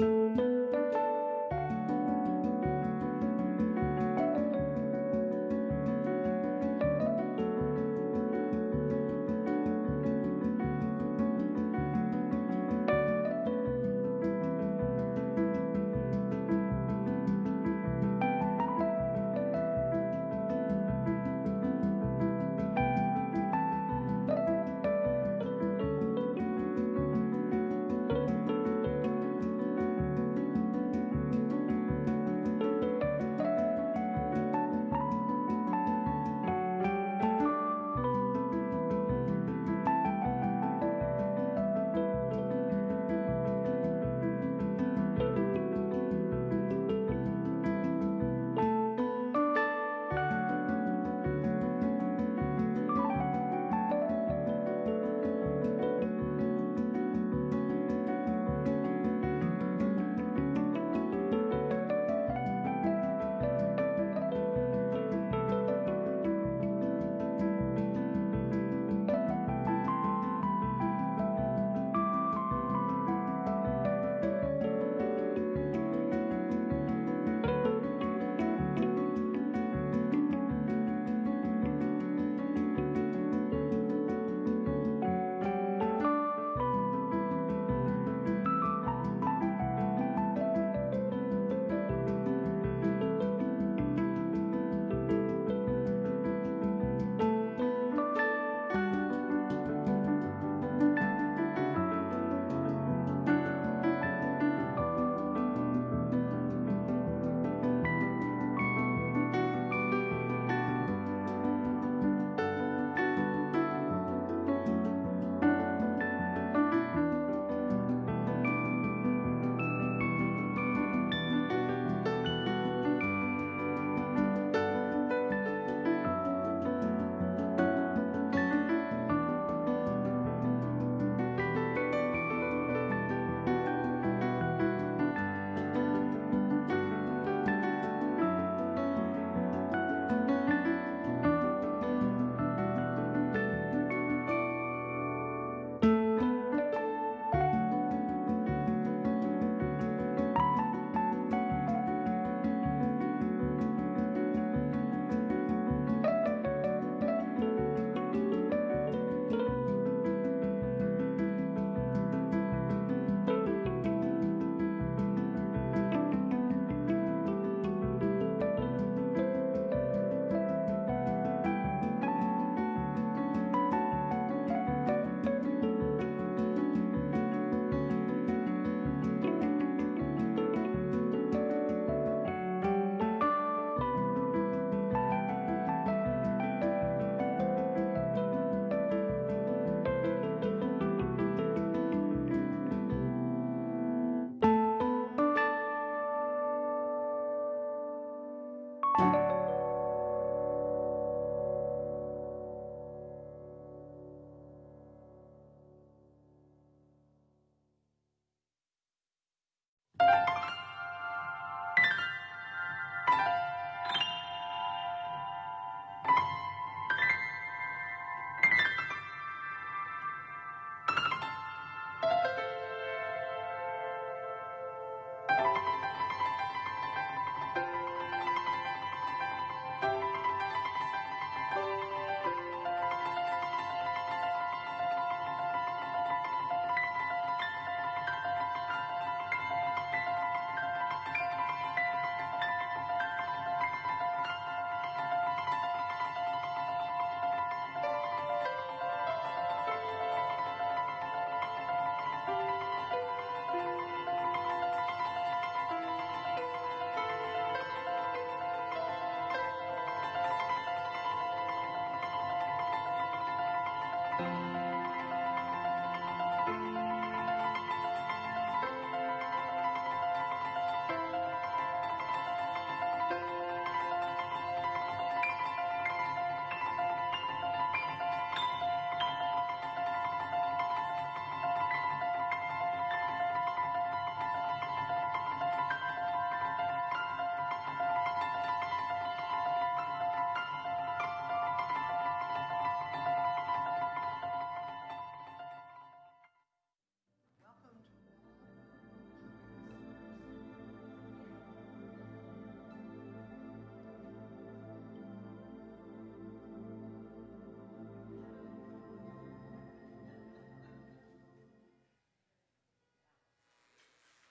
Música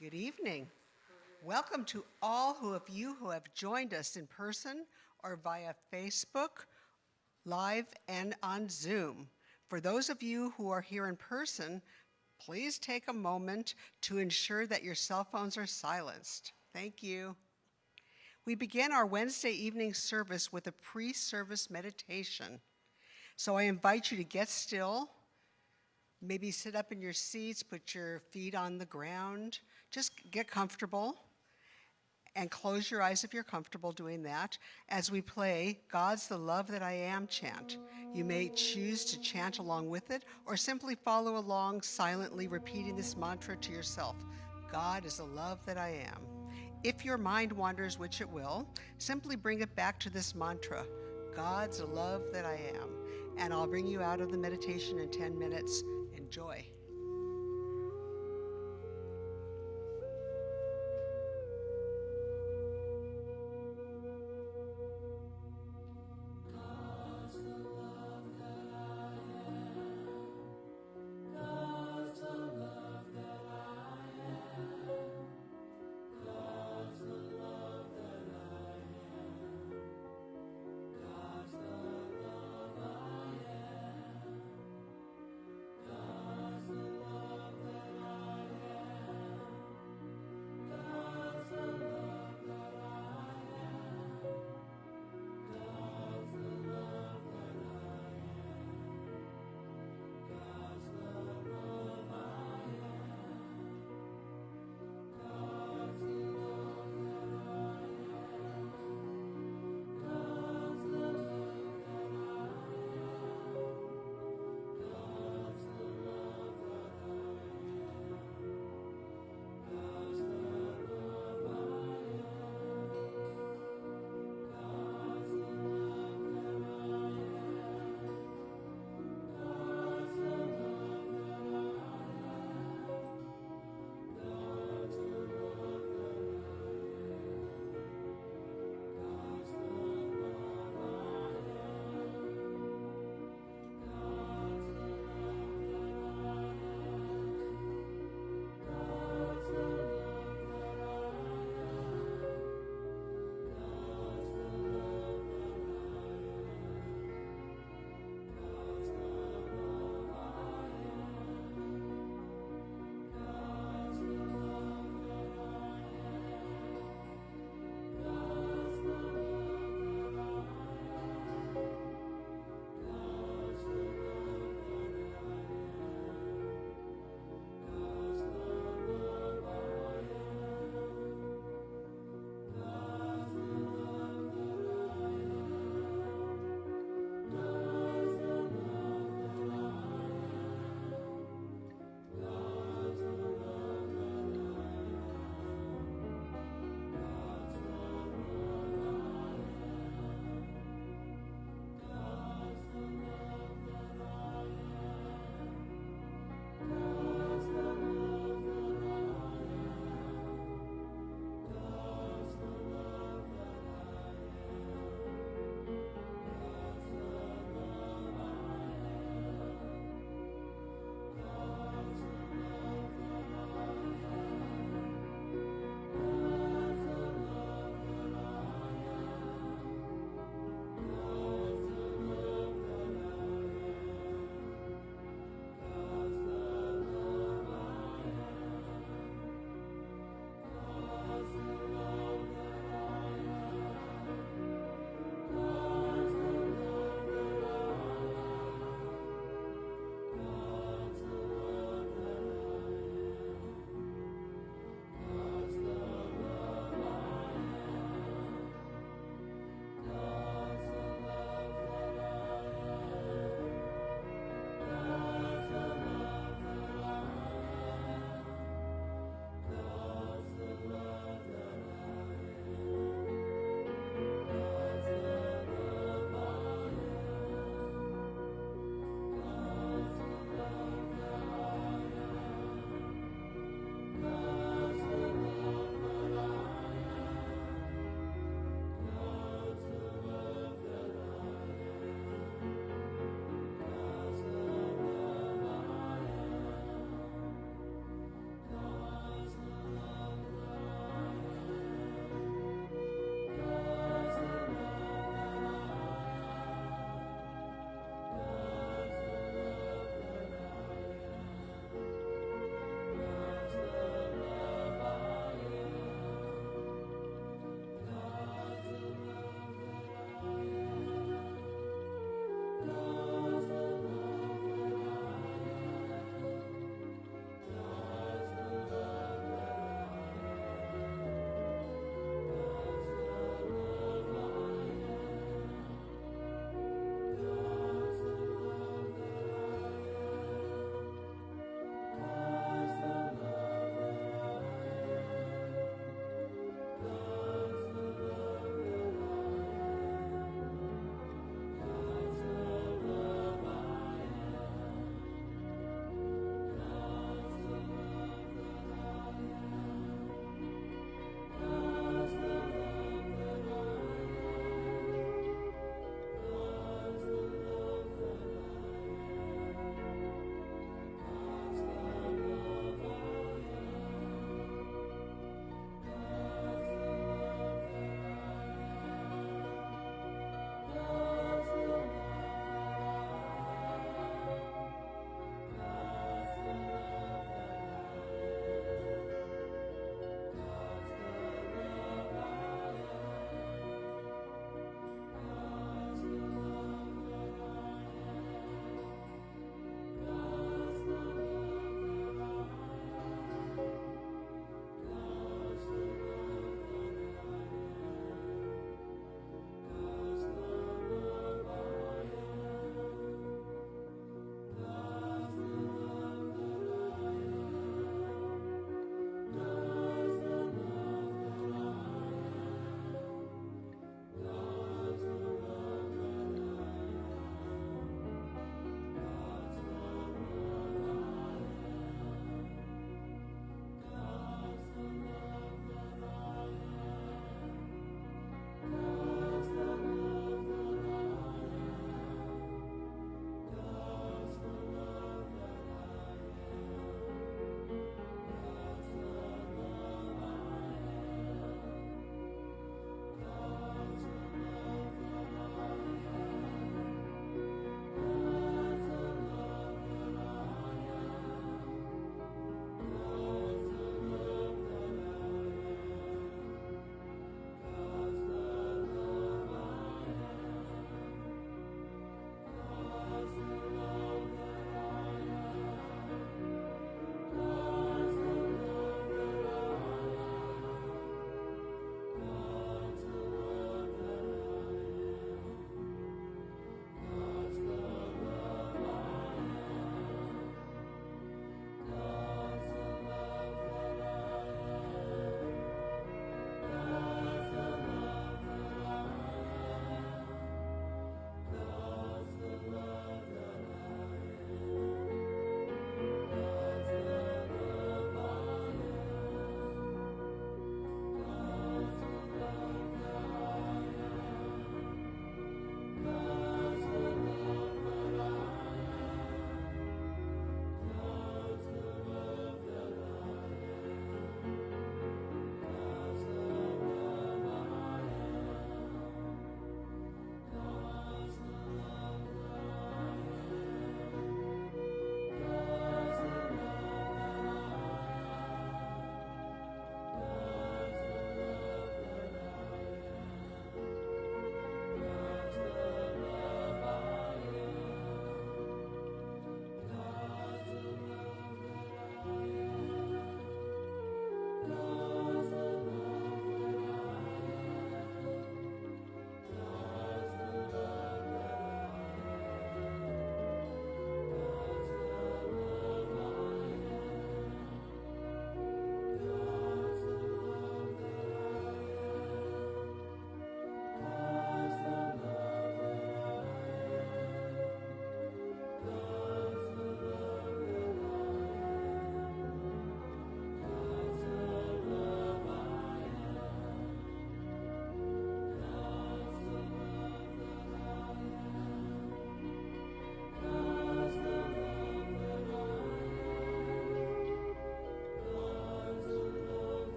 Good evening. Welcome to all who of you who have joined us in person or via Facebook, live, and on Zoom. For those of you who are here in person, please take a moment to ensure that your cell phones are silenced. Thank you. We begin our Wednesday evening service with a pre-service meditation. So I invite you to get still, maybe sit up in your seats, put your feet on the ground, just get comfortable and close your eyes if you're comfortable doing that as we play God's the Love That I Am chant. You may choose to chant along with it or simply follow along silently repeating this mantra to yourself God is the love that I am. If your mind wanders, which it will, simply bring it back to this mantra God's the love that I am. And I'll bring you out of the meditation in 10 minutes. Enjoy.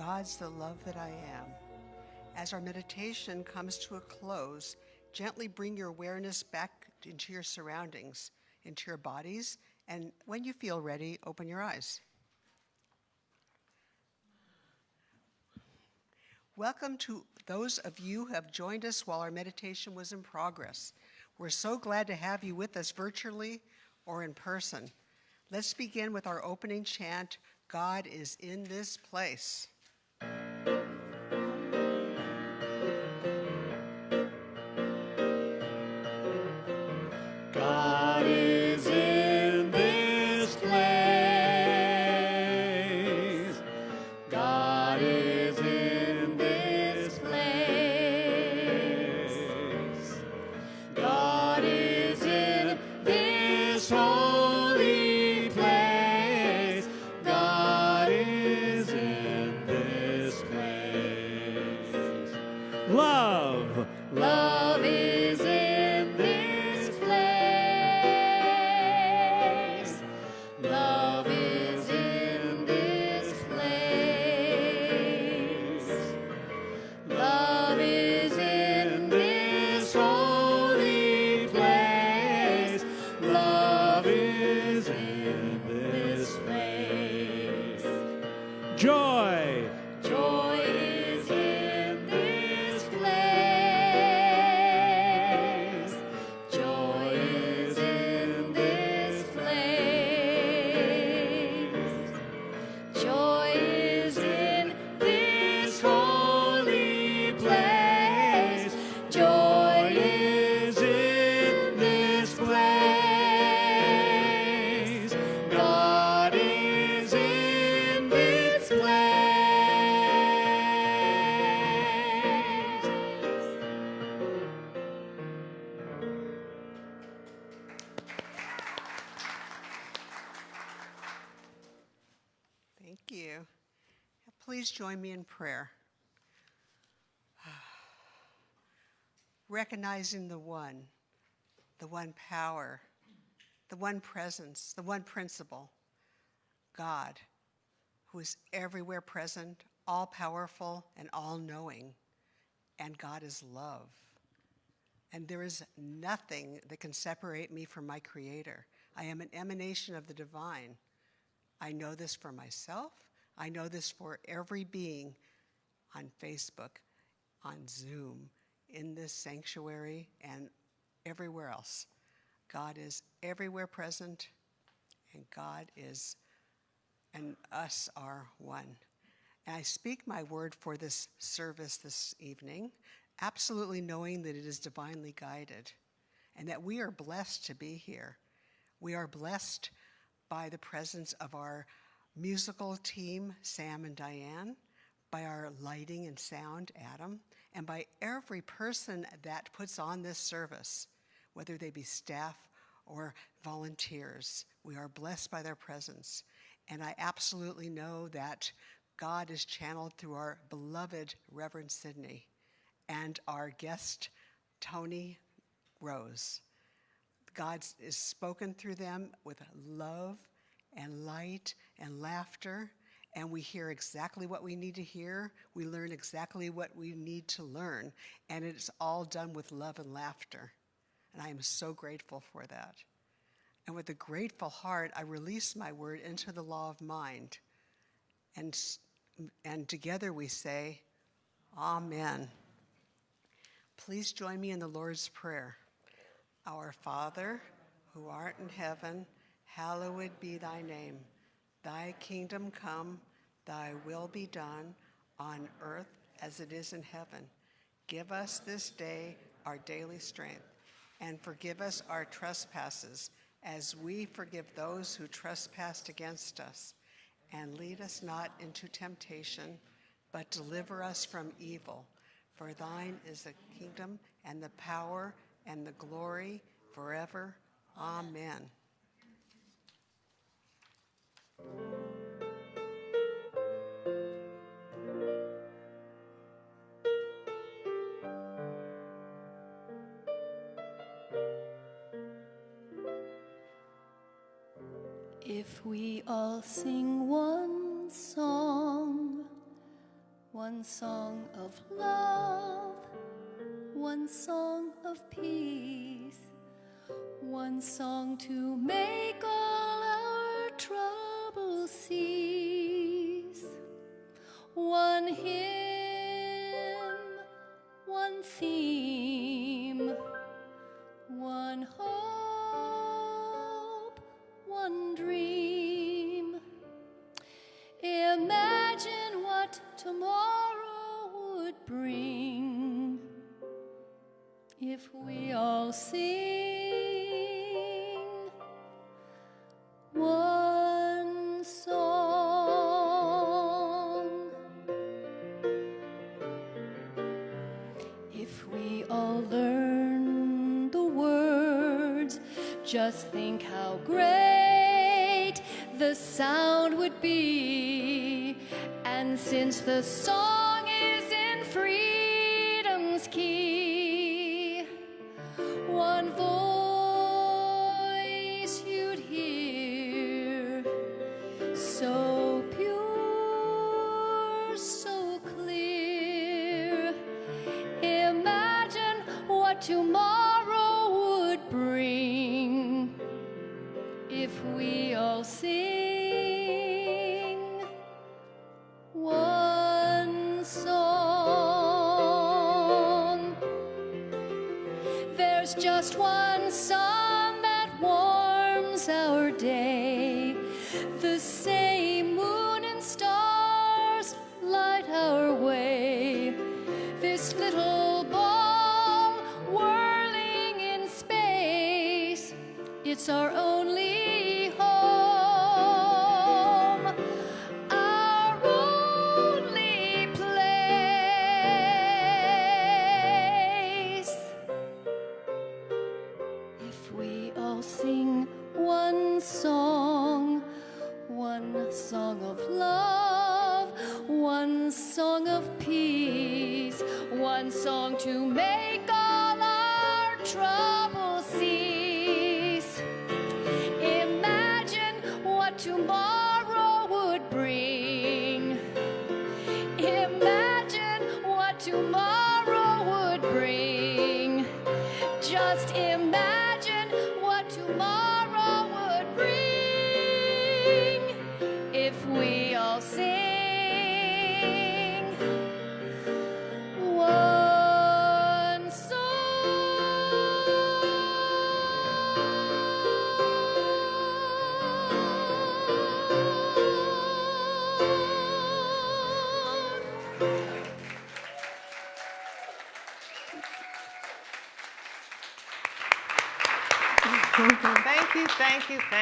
God's the love that I am. As our meditation comes to a close, gently bring your awareness back into your surroundings, into your bodies, and when you feel ready, open your eyes. Welcome to those of you who have joined us while our meditation was in progress. We're so glad to have you with us virtually or in person. Let's begin with our opening chant God is in this place. Please join me in prayer. Recognizing the one, the one power, the one presence, the one principle, God, who is everywhere present, all powerful, and all knowing. And God is love. And there is nothing that can separate me from my Creator. I am an emanation of the divine. I know this for myself, I know this for every being on Facebook, on Zoom, in this sanctuary, and everywhere else. God is everywhere present, and God is, and us are one. And I speak my word for this service this evening, absolutely knowing that it is divinely guided and that we are blessed to be here. We are blessed by the presence of our musical team, Sam and Diane, by our lighting and sound, Adam, and by every person that puts on this service, whether they be staff or volunteers. We are blessed by their presence. And I absolutely know that God is channeled through our beloved Reverend Sidney and our guest, Tony Rose. God is spoken through them with love and light and laughter, and we hear exactly what we need to hear. We learn exactly what we need to learn, and it's all done with love and laughter. And I am so grateful for that. And with a grateful heart, I release my word into the law of mind. And, and together we say, Amen. Please join me in the Lord's Prayer. Our Father, who art in heaven, hallowed be thy name. Thy kingdom come, thy will be done on earth as it is in heaven. Give us this day our daily strength, and forgive us our trespasses as we forgive those who trespass against us. And lead us not into temptation, but deliver us from evil. For thine is the kingdom and the power and the glory forever. Amen. If we all sing one song, one song of love, one song of peace, one song to make all troubles one hymn, one theme, one hope, one dream. Imagine what tomorrow would bring if we all sing just think how great the sound would be. And since the song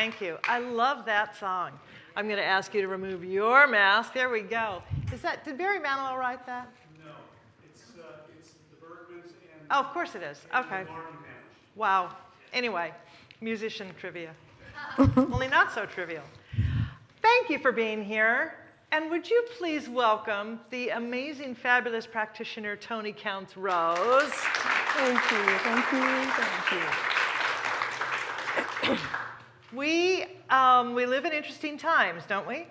thank you. I love that song. I'm going to ask you to remove your mask. There we go. Is that, did Barry Manilow write that? No, it's, uh, it's the Bergmans and. Oh, of course it is. Okay. Wow. Anyway, musician trivia. Only not so trivial. Thank you for being here. And would you please welcome the amazing, fabulous practitioner, Tony Counts Rose. Thank you, thank you, thank you. We, um, we live in interesting times, don't we?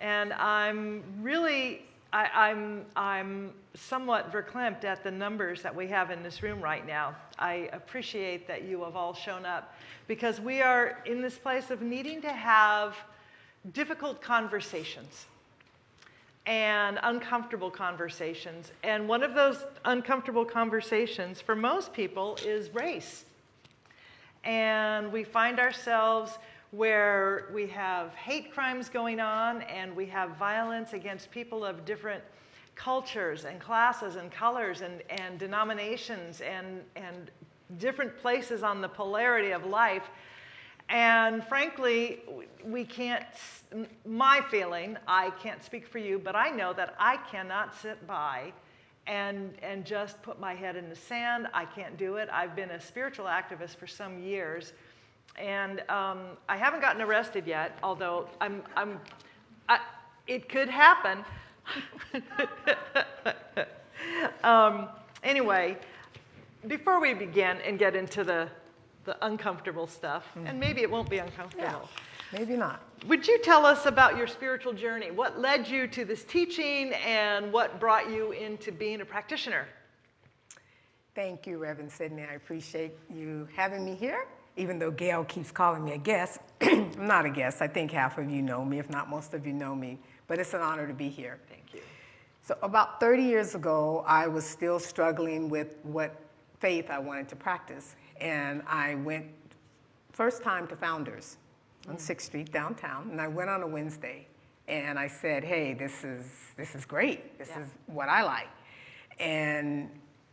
And I'm really, I, I'm, I'm somewhat verklempt at the numbers that we have in this room right now. I appreciate that you have all shown up because we are in this place of needing to have difficult conversations and uncomfortable conversations. And one of those uncomfortable conversations for most people is race and we find ourselves where we have hate crimes going on and we have violence against people of different cultures and classes and colors and, and denominations and, and different places on the polarity of life. And frankly, we can't, my feeling, I can't speak for you, but I know that I cannot sit by and, and just put my head in the sand. I can't do it. I've been a spiritual activist for some years. And um, I haven't gotten arrested yet, although I'm, I'm, I, it could happen. um, anyway, before we begin and get into the, the uncomfortable stuff, and maybe it won't be uncomfortable, Maybe not. Would you tell us about your spiritual journey? What led you to this teaching and what brought you into being a practitioner? Thank you, Reverend Sidney. I appreciate you having me here. Even though Gail keeps calling me a guest, I'm not a guest. I think half of you know me, if not most of you know me. But it's an honor to be here. Thank you. So, about 30 years ago, I was still struggling with what faith I wanted to practice. And I went first time to Founders on 6th Street downtown. And I went on a Wednesday. And I said, hey, this is, this is great. This Yeah. is what I like. And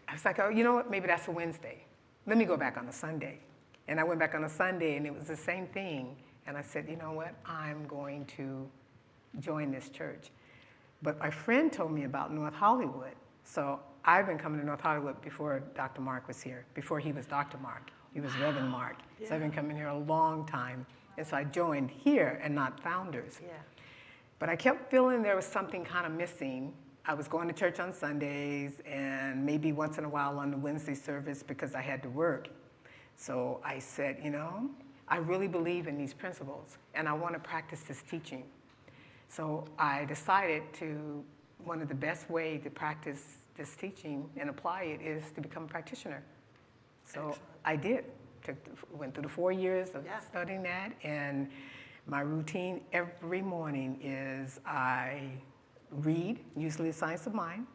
I was like, oh, you know what? Maybe that's a Wednesday. Let me go back on a Sunday. And I went back on a Sunday, and it was the same thing. And I said, you know what? I'm going to join this church. But my friend told me about North Hollywood. So I've been coming to North Hollywood before Dr. Mark was here, before he was Dr. Mark. He was Reverend Mark. So I've been coming here a long time. And so I joined here and not Founders. Yeah. But I kept feeling there was something kind of missing. I was going to church on Sundays and maybe once in a while on the Wednesday service because I had to work. So I said, you know, I really believe in these principles and I want to practice this teaching. So I decided to, one of the best way to practice this teaching and apply it is to become a practitioner. So Excellent. I did. Took, the- went through the four years of Yeah. studying that, and my routine every morning is I read, usually the science of mind,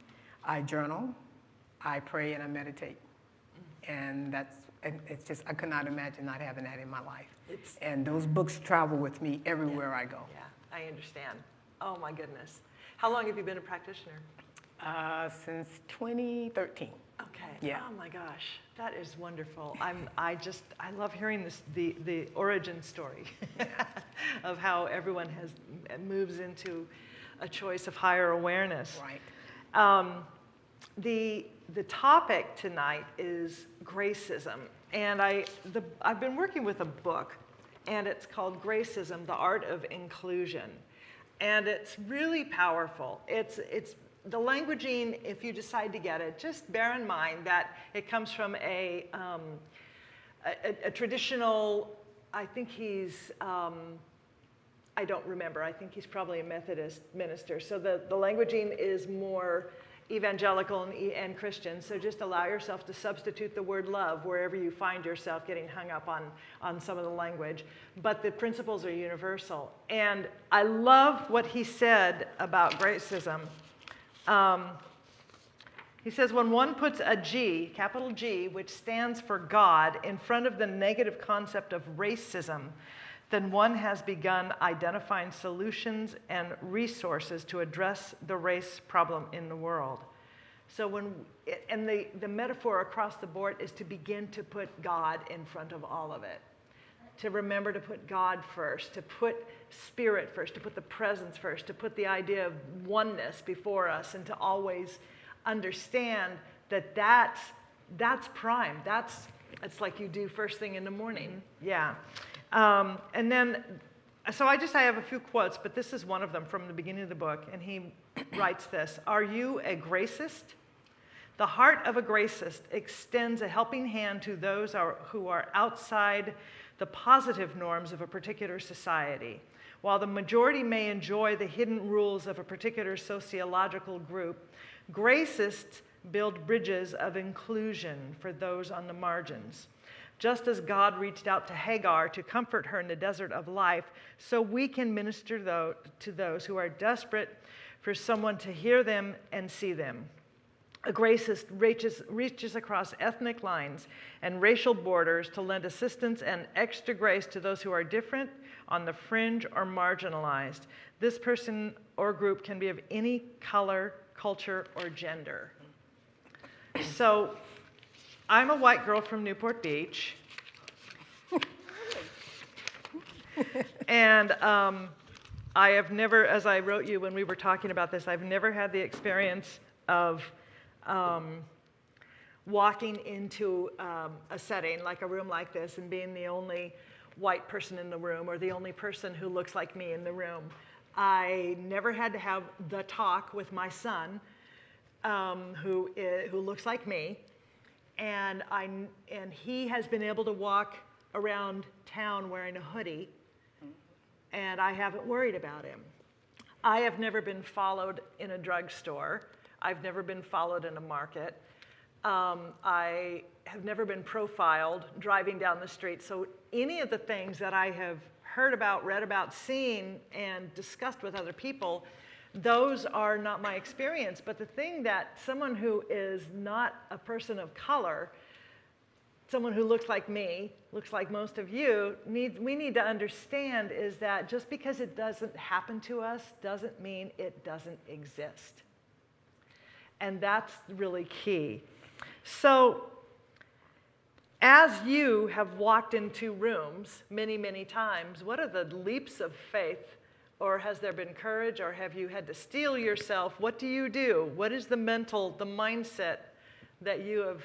I journal, I pray, and I meditate. And that's, and it's just, I could not imagine not having that in my life. It's- And those books travel with me everywhere I go. Yeah, I understand. Oh my goodness. How long have you been a practitioner? Uh, since 2013. Okay. Yeah. Oh my gosh, that is wonderful. I'm, I just, I love hearing this, the, the origin story of how everyone has moves into a choice of higher awareness. Right. Um, the, the topic tonight is gracism. And I, the, I've been working with a book, and it's called Gracism The Art of Inclusion. And it's really powerful. It's, it's the languaging, if you decide to get it, just bear in mind that it comes from a, um, a, a- traditional, I think he's, um, I don't remember. I think he's probably a Methodist minister. So the, the languaging is more evangelical and, and Christian. So just allow yourself to substitute the word love wherever you find yourself getting hung up on, on some of the language. But the principles are universal. And I love what he said about gracism. Um, he says, when one puts a G, capital G, which stands for God, in front of the negative concept of racism, then one has begun identifying solutions and resources to address the race problem in the world. So when, and the, the metaphor across the board is to begin to put God in front of all of it. To remember to put God first, to put spirit first, to put the presence first, to put the idea of oneness before us, and to always understand that that's, that's prime. That's, it's like you do first thing in the morning. Yeah. Um, and then, so I just, I have a few quotes, but this is one of them from the beginning of the book. And he writes this Are you a gracist? The heart of a gracist extends a helping hand to those are, who are outside the positive norms of a particular society. While the majority may enjoy the hidden rules of a particular sociological group, gracists build bridges of inclusion for those on the margins. Just as God reached out to Hagar to comfort her in the desert of life, so we can minister to those who are desperate for someone to hear them and see them. A gracist reaches, reaches across ethnic lines and racial borders to lend assistance and extra grace to those who are different, on the fringe, or marginalized. This person or group can be of any color, culture, or gender. So, I'm a white girl from Newport Beach. and um, I have never, as I wrote you when we were talking about this, I've never had the experience of um, walking into um, a setting like a room like this and being the only white person in the room or the only person who looks like me in the room. I never had to have the talk with my son, um, who, who looks like me, and, I, and he has been able to walk around town wearing a hoodie and I haven't worried about him. I have never been followed in a drugstore. I've never been followed in a market. Um, I have never been profiled driving down the street. So any of the things that I have heard about, read about, seen, and discussed with other people, those are not my experience. But the thing that someone who is not a person of color, someone who looks like me, looks like most of you, needs, we need to understand is that just because it doesn't happen to us doesn't mean it doesn't exist. And that's really key. So, as you have walked into rooms many, many times, what are the leaps of faith? Or has there been courage, or have you had to steel yourself? What do you do? What is the mental, the mindset that you have,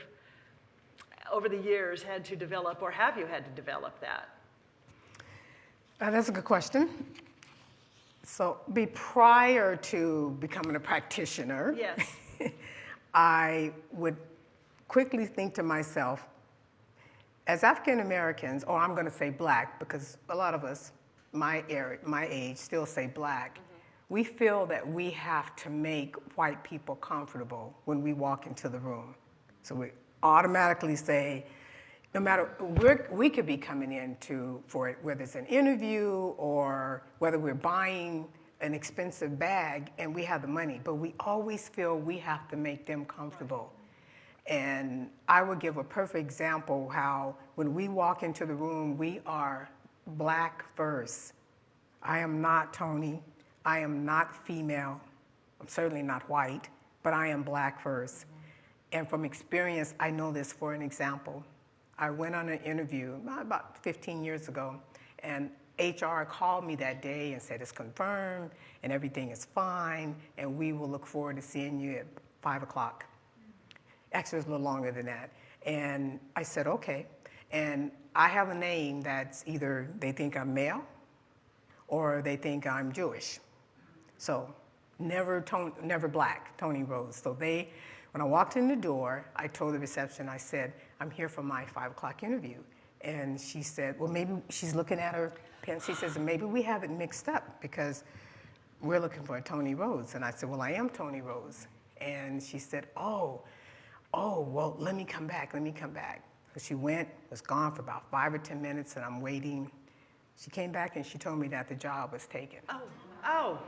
over the years, had to develop, or have you had to develop that? Uh, that's a good question. So, be prior to becoming a practitioner, Yes. I would quickly think to myself, as African Americans, or oh, I'm going to say black, because a lot of us, my area, my age, still say black. Mm-hmm. We feel that we have to make white people comfortable when we walk into the room. So we automatically say, no matter we could be coming in to for it, whether it's an interview or whether we're buying an expensive bag and we have the money, but we always feel we have to make them comfortable. And I would give a perfect example how when we walk into the room, we are black first. I am not Tony. I am not female. I'm certainly not white, but I am black first. And from experience, I know this for an example. I went on an interview about 15 years ago, and HR called me that day and said it's confirmed and everything is fine, and we will look forward to seeing you at 5 o'clock. Actually, it was a little longer than that. And I said, okay. And I have a name that's either they think I'm male or they think I'm Jewish. So never, never black, Tony Rose. So they, when I walked in the door, I told the reception, I said, I'm here for my five o'clock interview. And she said, well, maybe she's looking at her. She says, maybe we have it mixed up because we're looking for a Tony Rose. And I said, well, I am Tony Rose. And she said, oh, oh, well, let me come back, let me come back. So she went, was gone for about five or 10 minutes, and I'm waiting. She came back and she told me that the job was taken. Oh, oh,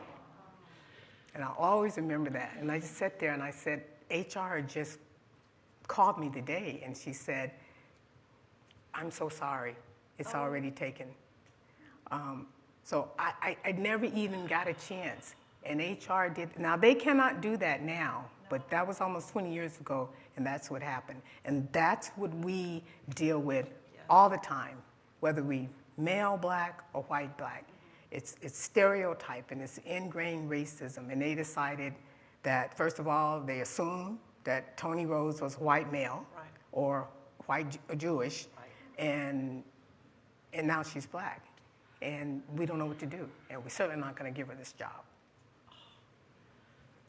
And I always remember that. And I just sat there and I said, HR just called me today and she said, I'm so sorry. It's oh. already taken. Um, so I, I, I never even got a chance. And HR did, now they cannot do that now, but that was almost 20 years ago and that's what happened. And that's what we deal with all the time, whether we male black or white black. It's, it's stereotype and it's ingrained racism. And they decided that, first of all, they assumed that Tony Rose was white male Right. or white or Jewish, and, and now she's black. And we don't know what to do. And we're certainly not going to give her this job.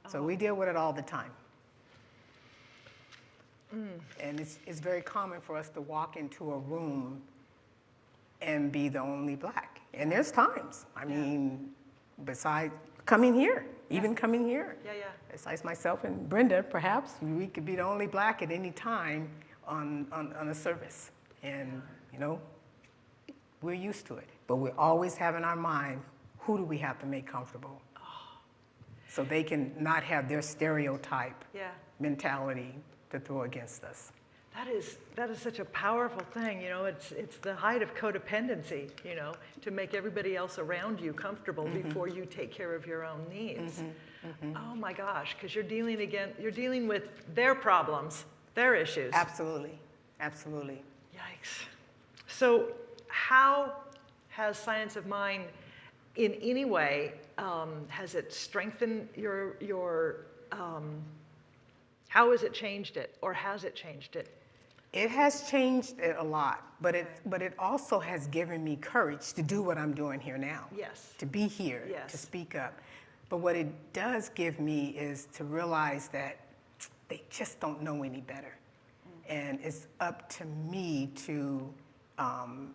So we deal with it all the time. Mm. And it's, it's very common for us to walk into a room and be the only black. And there's times, I mean, besides coming here, even coming here. yeah, yeah. Besides myself and Brenda, perhaps, we could be the only black at any time on, on, on a service. And, you know, we're used to it. But we always have in our mind, who do we have to make comfortable? So they can not have their stereotype Yeah. mentality to throw against us. That is, that is such a powerful thing, you know, it's, it's the height of codependency, you know, to make everybody else around you comfortable mm-hmm. before you take care of your own needs. Mm-hmm. Mm-hmm. Oh my gosh, because you're dealing again, you're dealing with their problems, their issues. Absolutely, absolutely. Yikes. So, how has Science of Mind, in any way, um, has it strengthened your your? Um, how has it changed it, or has it changed it? It has changed it a lot, but it, but it also has given me courage to do what I'm doing here now. Yes. To be here, yes. to speak up. But what it does give me is to realize that they just don't know any better. And it's up to me to um,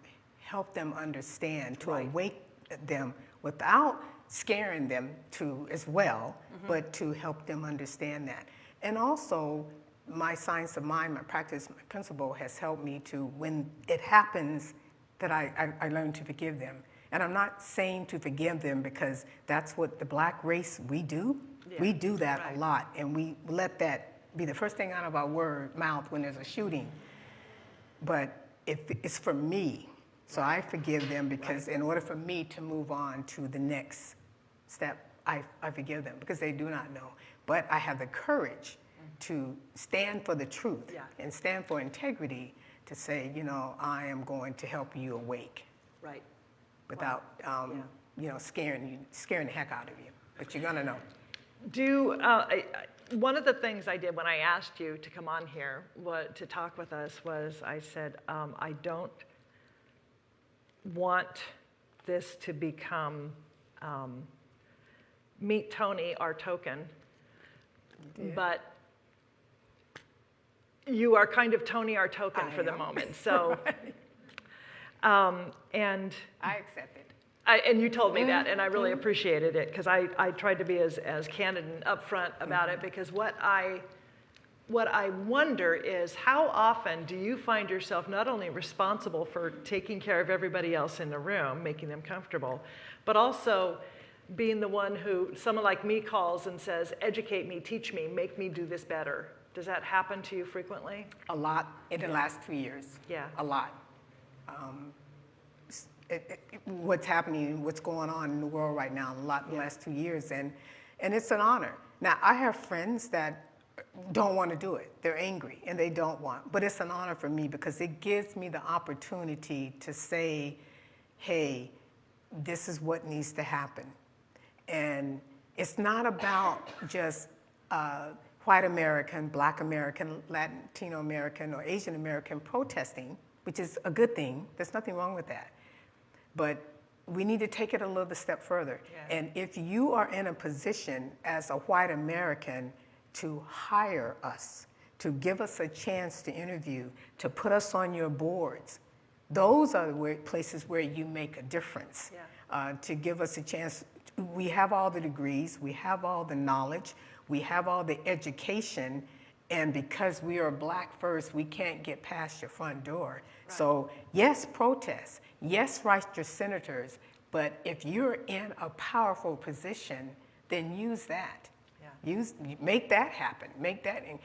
help them understand, to Right. awake, them without scaring them to as well, mm-hmm. but to help them understand that. And also, my science of mind, my practice, my principle has helped me to, when it happens, that I, I, I learn to forgive them. And I'm not saying to forgive them because that's what the black race we do. We do that right. a lot, and we let that be the first thing out of our word mouth when there's a shooting. But if it's for me, so I forgive them because in order for me to move on to the next step, I, I forgive them because they do not know. But I have the courage to stand for the truth Yeah. and stand for integrity to say, you know, I am going to help you awake Right. without, um, you know, scaring you, scaring the heck out of you. But you're gonna know. Do uh, I, I- one of the things I did when I asked you to come on here what, to talk with us was I said um, I don't want this to become um, meet Tony our token, but you are kind of Tony our token I for the moment. So, um, and I accept it. I, and you told me that, and I really appreciated it because I, I tried to be as, as candid and upfront about it because what I, what I wonder is how often do you find yourself not only responsible for taking care of everybody else in the room, making them comfortable, but also being the one who someone like me calls and says, educate me, teach me, make me do this better. Does that happen to you frequently? A lot in the last two years. Yeah. A lot. Um, it- it- what's happening, what's going on in the world right now, a lot in the last two years, and, and it's an honor. Now, I have friends that don't want to do it. They're angry and they don't want, but it's an honor for me because it gives me the opportunity to say, hey, this is what needs to happen. And it's not about just uh, white American, black American, Latino American, or Asian American protesting, which is a good thing. There's nothing wrong with that. But we need to take it a little step further. Yeah. And if you are in a position as a white American to hire us, to give us a chance to interview, to put us on your boards, those are the places where you make a difference. Yeah. Uh, to give us a chance, we have all the degrees, we have all the knowledge, we have all the education, and because we are black first, we can't get past your front door. So, yes, protest, yes, write your senators, but if you're in a powerful position, then use that. Yeah. Use, make that happen. Make that, and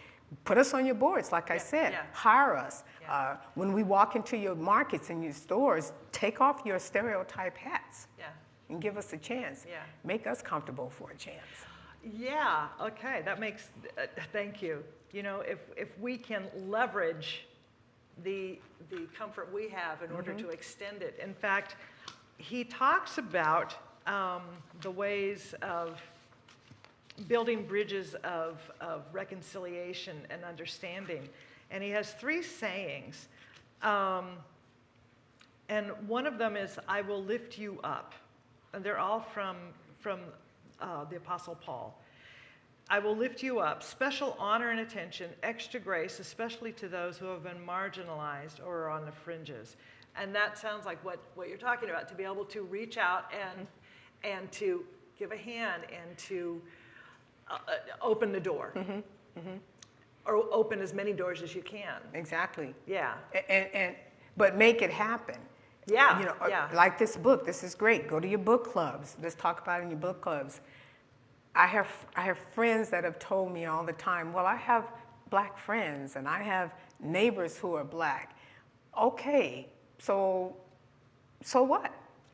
put us on your boards, like I said. yeah. Hire us. Yeah. Uh, when we walk into your markets and your stores, take off your stereotype hats Yeah. and give us a chance. Yeah. Make us comfortable for a chance. Yeah, okay, that makes, uh, thank you. You know, if, if we can leverage the, the comfort we have in order to extend it. In fact, he talks about um, the ways of building bridges of, of reconciliation and understanding. And he has three sayings. Um, and one of them is, I will lift you up. And they're all from, from uh, the Apostle Paul. I will lift you up, special honor and attention, extra grace, especially to those who have been marginalized or are on the fringes. And that sounds like what, what you're talking about, to be able to reach out and, and to give a hand and to uh, open the door. Or open as many doors as you can. Exactly. Yeah. And, and, but make it happen. Yeah, You know, uh, yeah. like this book, this is great. Go to your book clubs. Let's talk about it in your book clubs. I have, I have friends that have told me all the time, well, I have black friends and I have neighbors who are black. Okay, so, so what?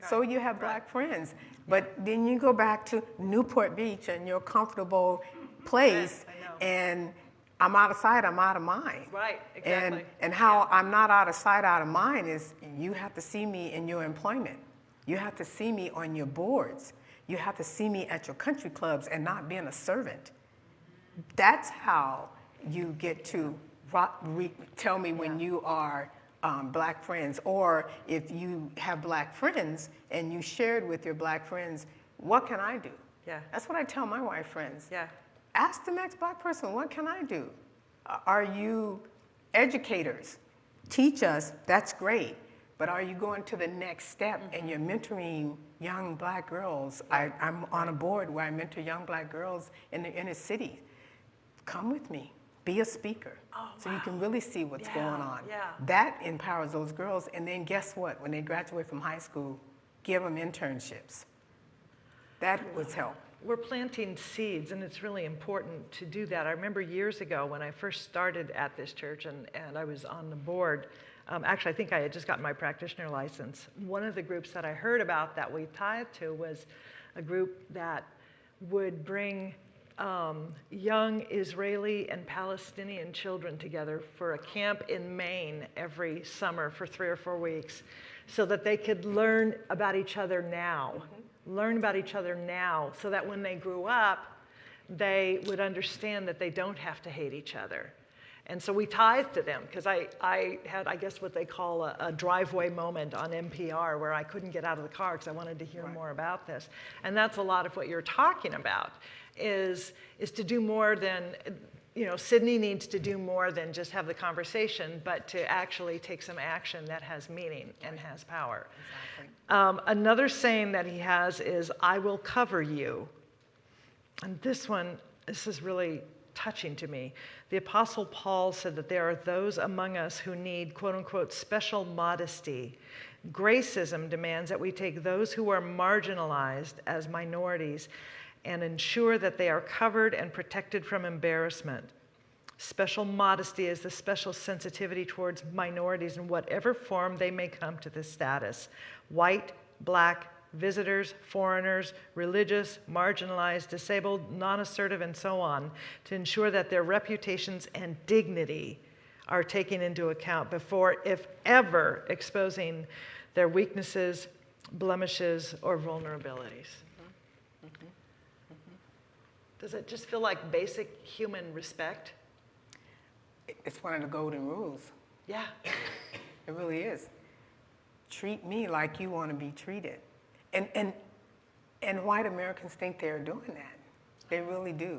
So you have black friends. But then you go back to Newport Beach and your comfortable place know. and I'm out of sight, I'm out of mind. Right, And, exactly. and and how I'm not out of sight, out of mind is you have to see me in your employment. You have to see me on your boards. You have to see me at your country clubs and not being a servant. That's how you get to ro- re- tell me when you are um, black friends, or if you have black friends and you shared with your black friends, what can I do? Yeah. That's what I tell my white friends. Yeah. Ask the next black person, what can I do? Are you educators? Teach us, that's great. But are you going to the next step Mm-hmm. and you're mentoring young black girls? I, I'm on a board where I mentor young black girls in the inner city. Come with me, be a speaker. so you can really see what's Oh, Yeah, going on. yeah. That empowers those girls. And then guess what? When they graduate from high school, give them internships. That was help. We're planting seeds, and it's really important to do that. I remember years ago when I first started at this church and, and I was on the board. Um, actually, I think I had just gotten my practitioner license. One of the groups that I heard about that we tithed to was a group that would bring um, young Israeli and Palestinian children together for a camp in Maine every summer for three or four weeks so that they could learn about each other now. Learn about each other now so that when they grew up, they would understand that they don't have to hate each other. And so we tithed to them because I, I had, I guess, what they call a, a driveway moment on NPR where I couldn't get out of the car because I wanted to hear more about this. And that's a lot of what you're talking about is, is to do more than, you know, Sydney needs to do more than just have the conversation, but to actually take some action that has meaning and has power. Um, another saying that he has is, I will cover you. And this one, this is really touching to me. The Apostle Paul said that there are those among us who need, quote unquote, special modesty. Gracism demands that we take those who are marginalized as minorities and ensure that they are covered and protected from embarrassment. Special modesty is the special sensitivity towards minorities in whatever form they may come to this status white, black, visitors, foreigners, religious, marginalized, disabled, non assertive, and so on, to ensure that their reputations and dignity are taken into account before, if ever, exposing their weaknesses, blemishes, or vulnerabilities. Mm-hmm. Mm-hmm. Does it just feel like basic human respect? It's one of the golden rules. Yeah. It really is. Treat me like you want to be treated. And, and, and white Americans think they're doing that. They really do.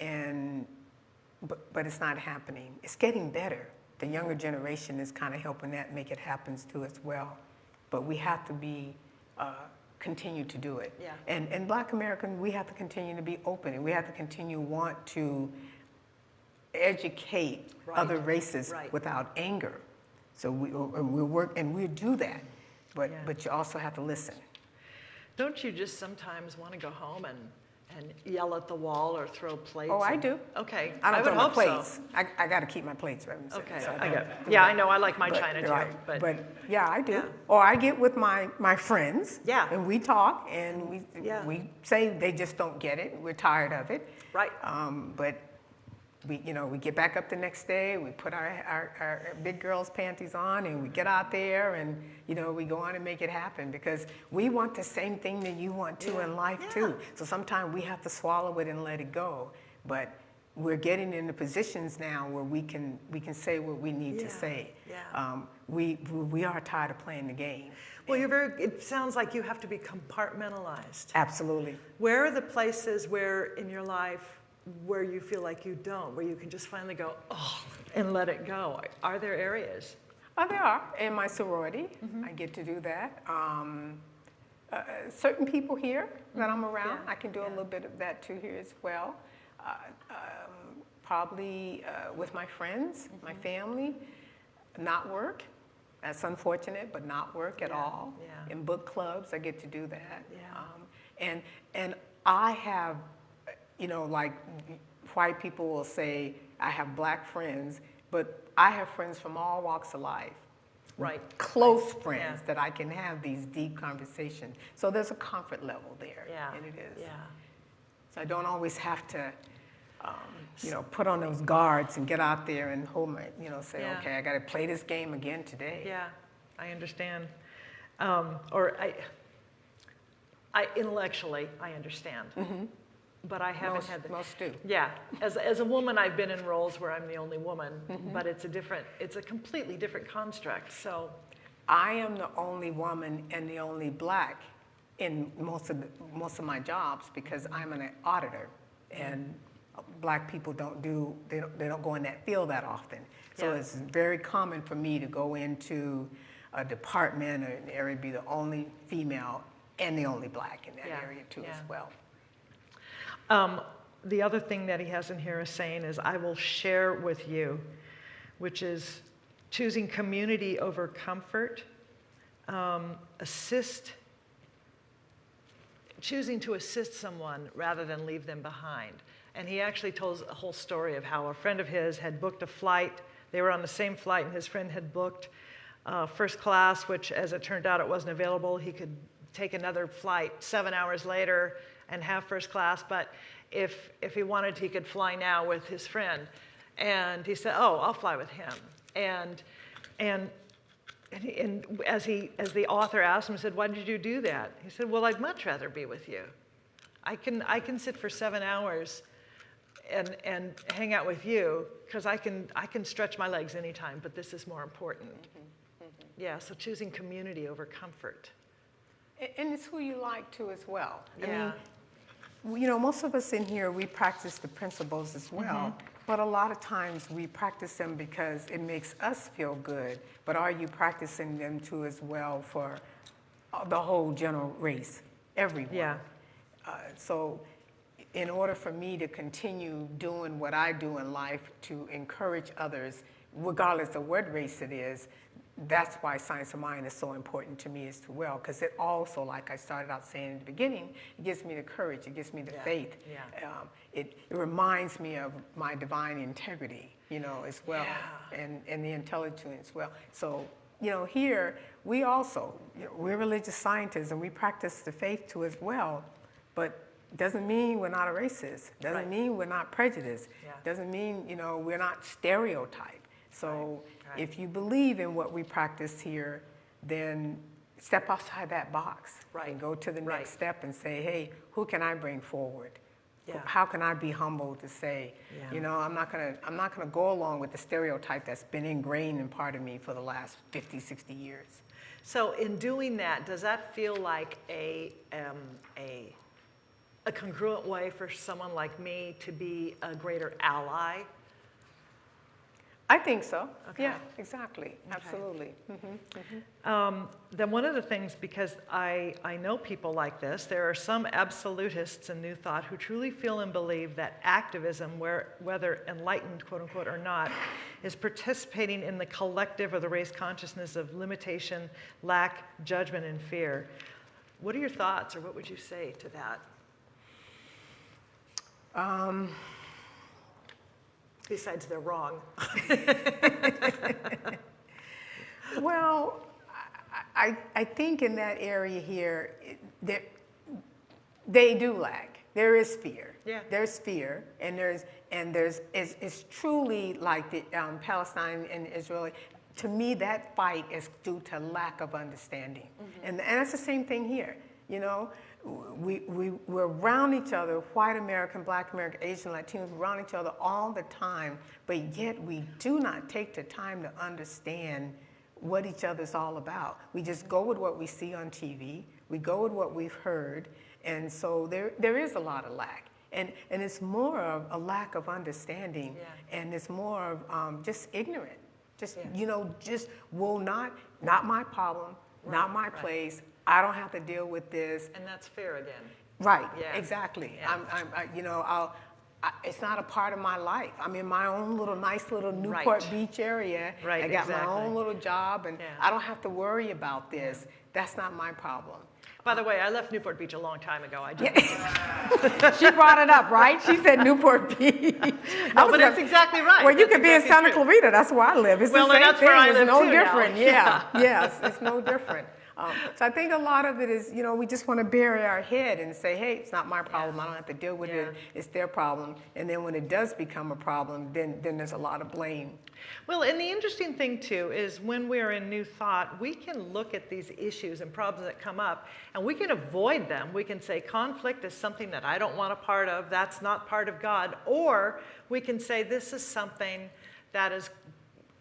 And, but, but it's not happening. It's getting better. The younger generation is kind of helping that make it happen too as well. But we have to be, uh, continue to do it. Yeah. And, and black American, we have to continue to be open and we have to continue want to educate Right. other races Right. without anger. So we, uh, we work, and we do that, but, Yeah. but you also have to listen. Don't you just sometimes want to go home and, and yell at the wall or throw plates? Oh, I and- do. Okay. I don't would throw my hope so. plates. I, I got to keep my plates right. Okay, so I get, yeah. I know, I like my china too, right, but, But, yeah, I do. Yeah. Or I get with my, my friends. Yeah. And we talk, and we, Yeah. we say they just don't get it, we're tired of it. Right. Um, but we, you know, we get back up the next day, we put our, our, our big girls' panties on, and we get out there, and, you know, we go on and make it happen, because we want the same thing that you want too in life too. So sometimes we have to swallow it and let it go. But we're getting into positions now where we can, we can say what we need Yeah, to say. yeah. Um, we, we are tired of playing the game. well, you're very, it sounds like you have to be compartmentalized. Absolutely. Where are the places where in your life where you feel like you don't, where you can just finally go, oh, and let it go? Are there areas? Oh, there are. In my sorority, I get to do that. Um, uh, certain people here that I'm around, Yeah, I can do a little bit of that too here as well. Uh, um, probably uh, with my friends, my family, not work. That's unfortunate, but not work at Yeah, all. yeah. In book clubs, I get to do that. Yeah. Um, and and I have, you know, like white people will say I have black friends, but I have friends from all walks of life. Right. Close friends Yeah. that I can have these deep conversations. So there's a comfort level there. Yeah. And it is. Yeah. So I don't always have to, um, you know, put on those guards and get out there and hold my, you know, say, Yeah. okay, I got to play this game again today. Yeah, I understand. Um, or I, I intellectually, I understand. But I haven't Most, had the. most do. Yeah, as, as a woman, I've been in roles where I'm the only woman, mm-hmm. but it's a different, it's a completely different construct. So, I am the only woman and the only black in most of the, most of my jobs because I'm an auditor, and black people don't do they don't, they don't go in that field that often. So Yeah. it's very common for me to go into a department or an area be the only female and the only black in that Yeah, area too yeah. as well. Um, the other thing that he has in here is saying is, I will share with you, which is choosing community over comfort, um, assist, choosing to assist someone rather than leave them behind. And he actually tells a whole story of how a friend of his had booked a flight. They were on the same flight, and his friend had booked uh, first class, which, as it turned out, it wasn't available. He could take another flight seven hours later and have first class, but if, if he wanted, he could fly now with his friend. And he said, "Oh, I'll fly with him." And and and, he, and as he as the author asked him, he said, "Why did you do that?" He said, "Well, I'd much rather be with you. I can I can sit for seven hours." And, and hang out with you because I can, I can stretch my legs anytime, but this is more important. Mm-hmm, mm-hmm. Yeah, so choosing community over comfort. And it's who you like too as well. I Yeah. mean, we- you know, most of us in here, we practice the principles as well. But a lot of times we practice them because it makes us feel good. But are you practicing them too as well for uh, the whole general race, everyone? Yeah. Uh, so, in order for me to continue doing what I do in life to encourage others, regardless of what race it is, that's why Science of Mind is so important to me as well. Because it also, like I started out saying in the beginning, it gives me the courage, it gives me the Yeah, faith. yeah. Um, it, it reminds me of my divine integrity, you know, as well, Yeah. and, and the intelligence as well. So, you know, here we also, you know, we're religious scientists and we practice the faith too as well, but doesn't mean we're not a racist. Doesn't Right. mean we're not prejudiced. Yeah. Doesn't mean, you know, we're not stereotyped. So Right. If you believe in what we practice here, then step outside that box. Right. And go to the Right. next step and say, hey, who can I bring forward? Yeah. How can I be humble to say, Yeah. you know, I'm not gonna, I'm not gonna go along with the stereotype that's been ingrained in part of me for the last 50, 60 years. So in doing that, does that feel like a, um, a, a congruent way for someone like me to be a greater ally? I think so. Okay. Yeah, exactly. Absolutely. Um, then one of the things, because I, I know people like this, there are some absolutists in New Thought who truly feel and believe that activism, where, whether enlightened, quote unquote, or not, is participating in the collective or the race consciousness of limitation, lack, judgment, and fear. What are your thoughts, or what would you say to that? Um, Besides, they're wrong. Well, I, I, think in that area here, there, they do lack. There is fear. Yeah. There's fear, and there's and there's it's, it's truly like the um, Palestine and Israeli. To me, that fight is due to lack of understanding, and and it's the same thing here. You know, we we we're around each other, white American, Black American, Asian, Latinos, we're around each other all the time, but yet we do not take the time to understand what each other's all about. We just go with what we see on TV, we go with what we've heard, and so there, there is a lot of lack. And, and it's more of a lack of understanding, Yeah. and it's more of um, just ignorant. Just, Yeah. you know, just will not, not my problem, not my right. place. I don't have to deal with this. And that's fair again. Right, Yeah. exactly. Yeah. I'm, I'm, I, you know, I'll, I, it's not a part of my life. I'm in my own little nice little Newport Right. Beach area. Right, I got exactly. my own little job, and Yeah. I don't have to worry about this. That's not my problem. By the way, I left Newport Beach a long time ago. I just, she brought it up, right? She said Newport Beach. No, but that's exactly right. Well, you That's could be in Santa true. Clarita. That's where I live. It's Well, the same that's where thing. I it's no too now. different. Yeah, yes, it's no different. Um, so I think a lot of it is, you know, we just want to bury our head and say, hey, it's not my problem. I don't have to deal with it. It's their problem. And then when it does become a problem, then then there's a lot of blame. Well, and the interesting thing too is when we're in New Thought, we can look at these issues and problems that come up and we can avoid them. We can say conflict is something that I don't want a part of, that's not part of God. Or we can say this is something that is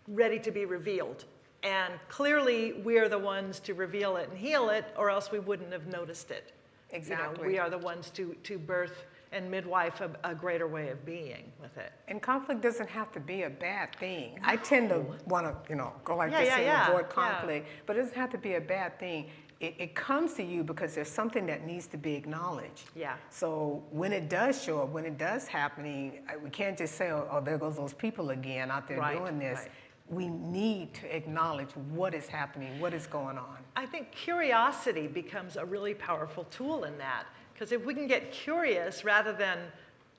ready to be revealed. And clearly we are the ones to reveal it and heal it, or else we wouldn't have noticed it. You know, Exactly. we are the ones to, to birth and midwife a, a greater way of being with it. And conflict doesn't have to be a bad thing. I tend to want to, you know, go like Yeah, this yeah, and yeah, avoid conflict, but it doesn't have to be a bad thing. It, it comes to you because there's something that needs to be acknowledged. Yeah. So when it does show up, when it does happening, we can't just say, oh, oh, there goes those people again out there Right, doing this. right. We need to acknowledge what is happening, what is going on. I think curiosity becomes a really powerful tool in that. Because if we can get curious rather than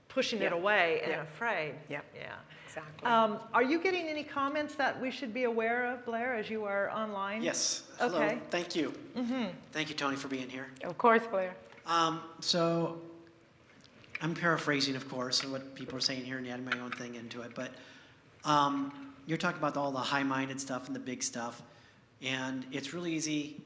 pushing it away and Yeah. afraid. Yeah. Yeah. Exactly. Um, are you getting any comments that we should be aware of, Blair, as you are online? Yes. Hello. Okay. Thank you. Thank you, Tony, for being here. of course, Blair. Um, so, I'm paraphrasing, of course, of what people are saying here and adding my own thing into it. But um, you're talking about all the high-minded stuff and the big stuff, and it's really easy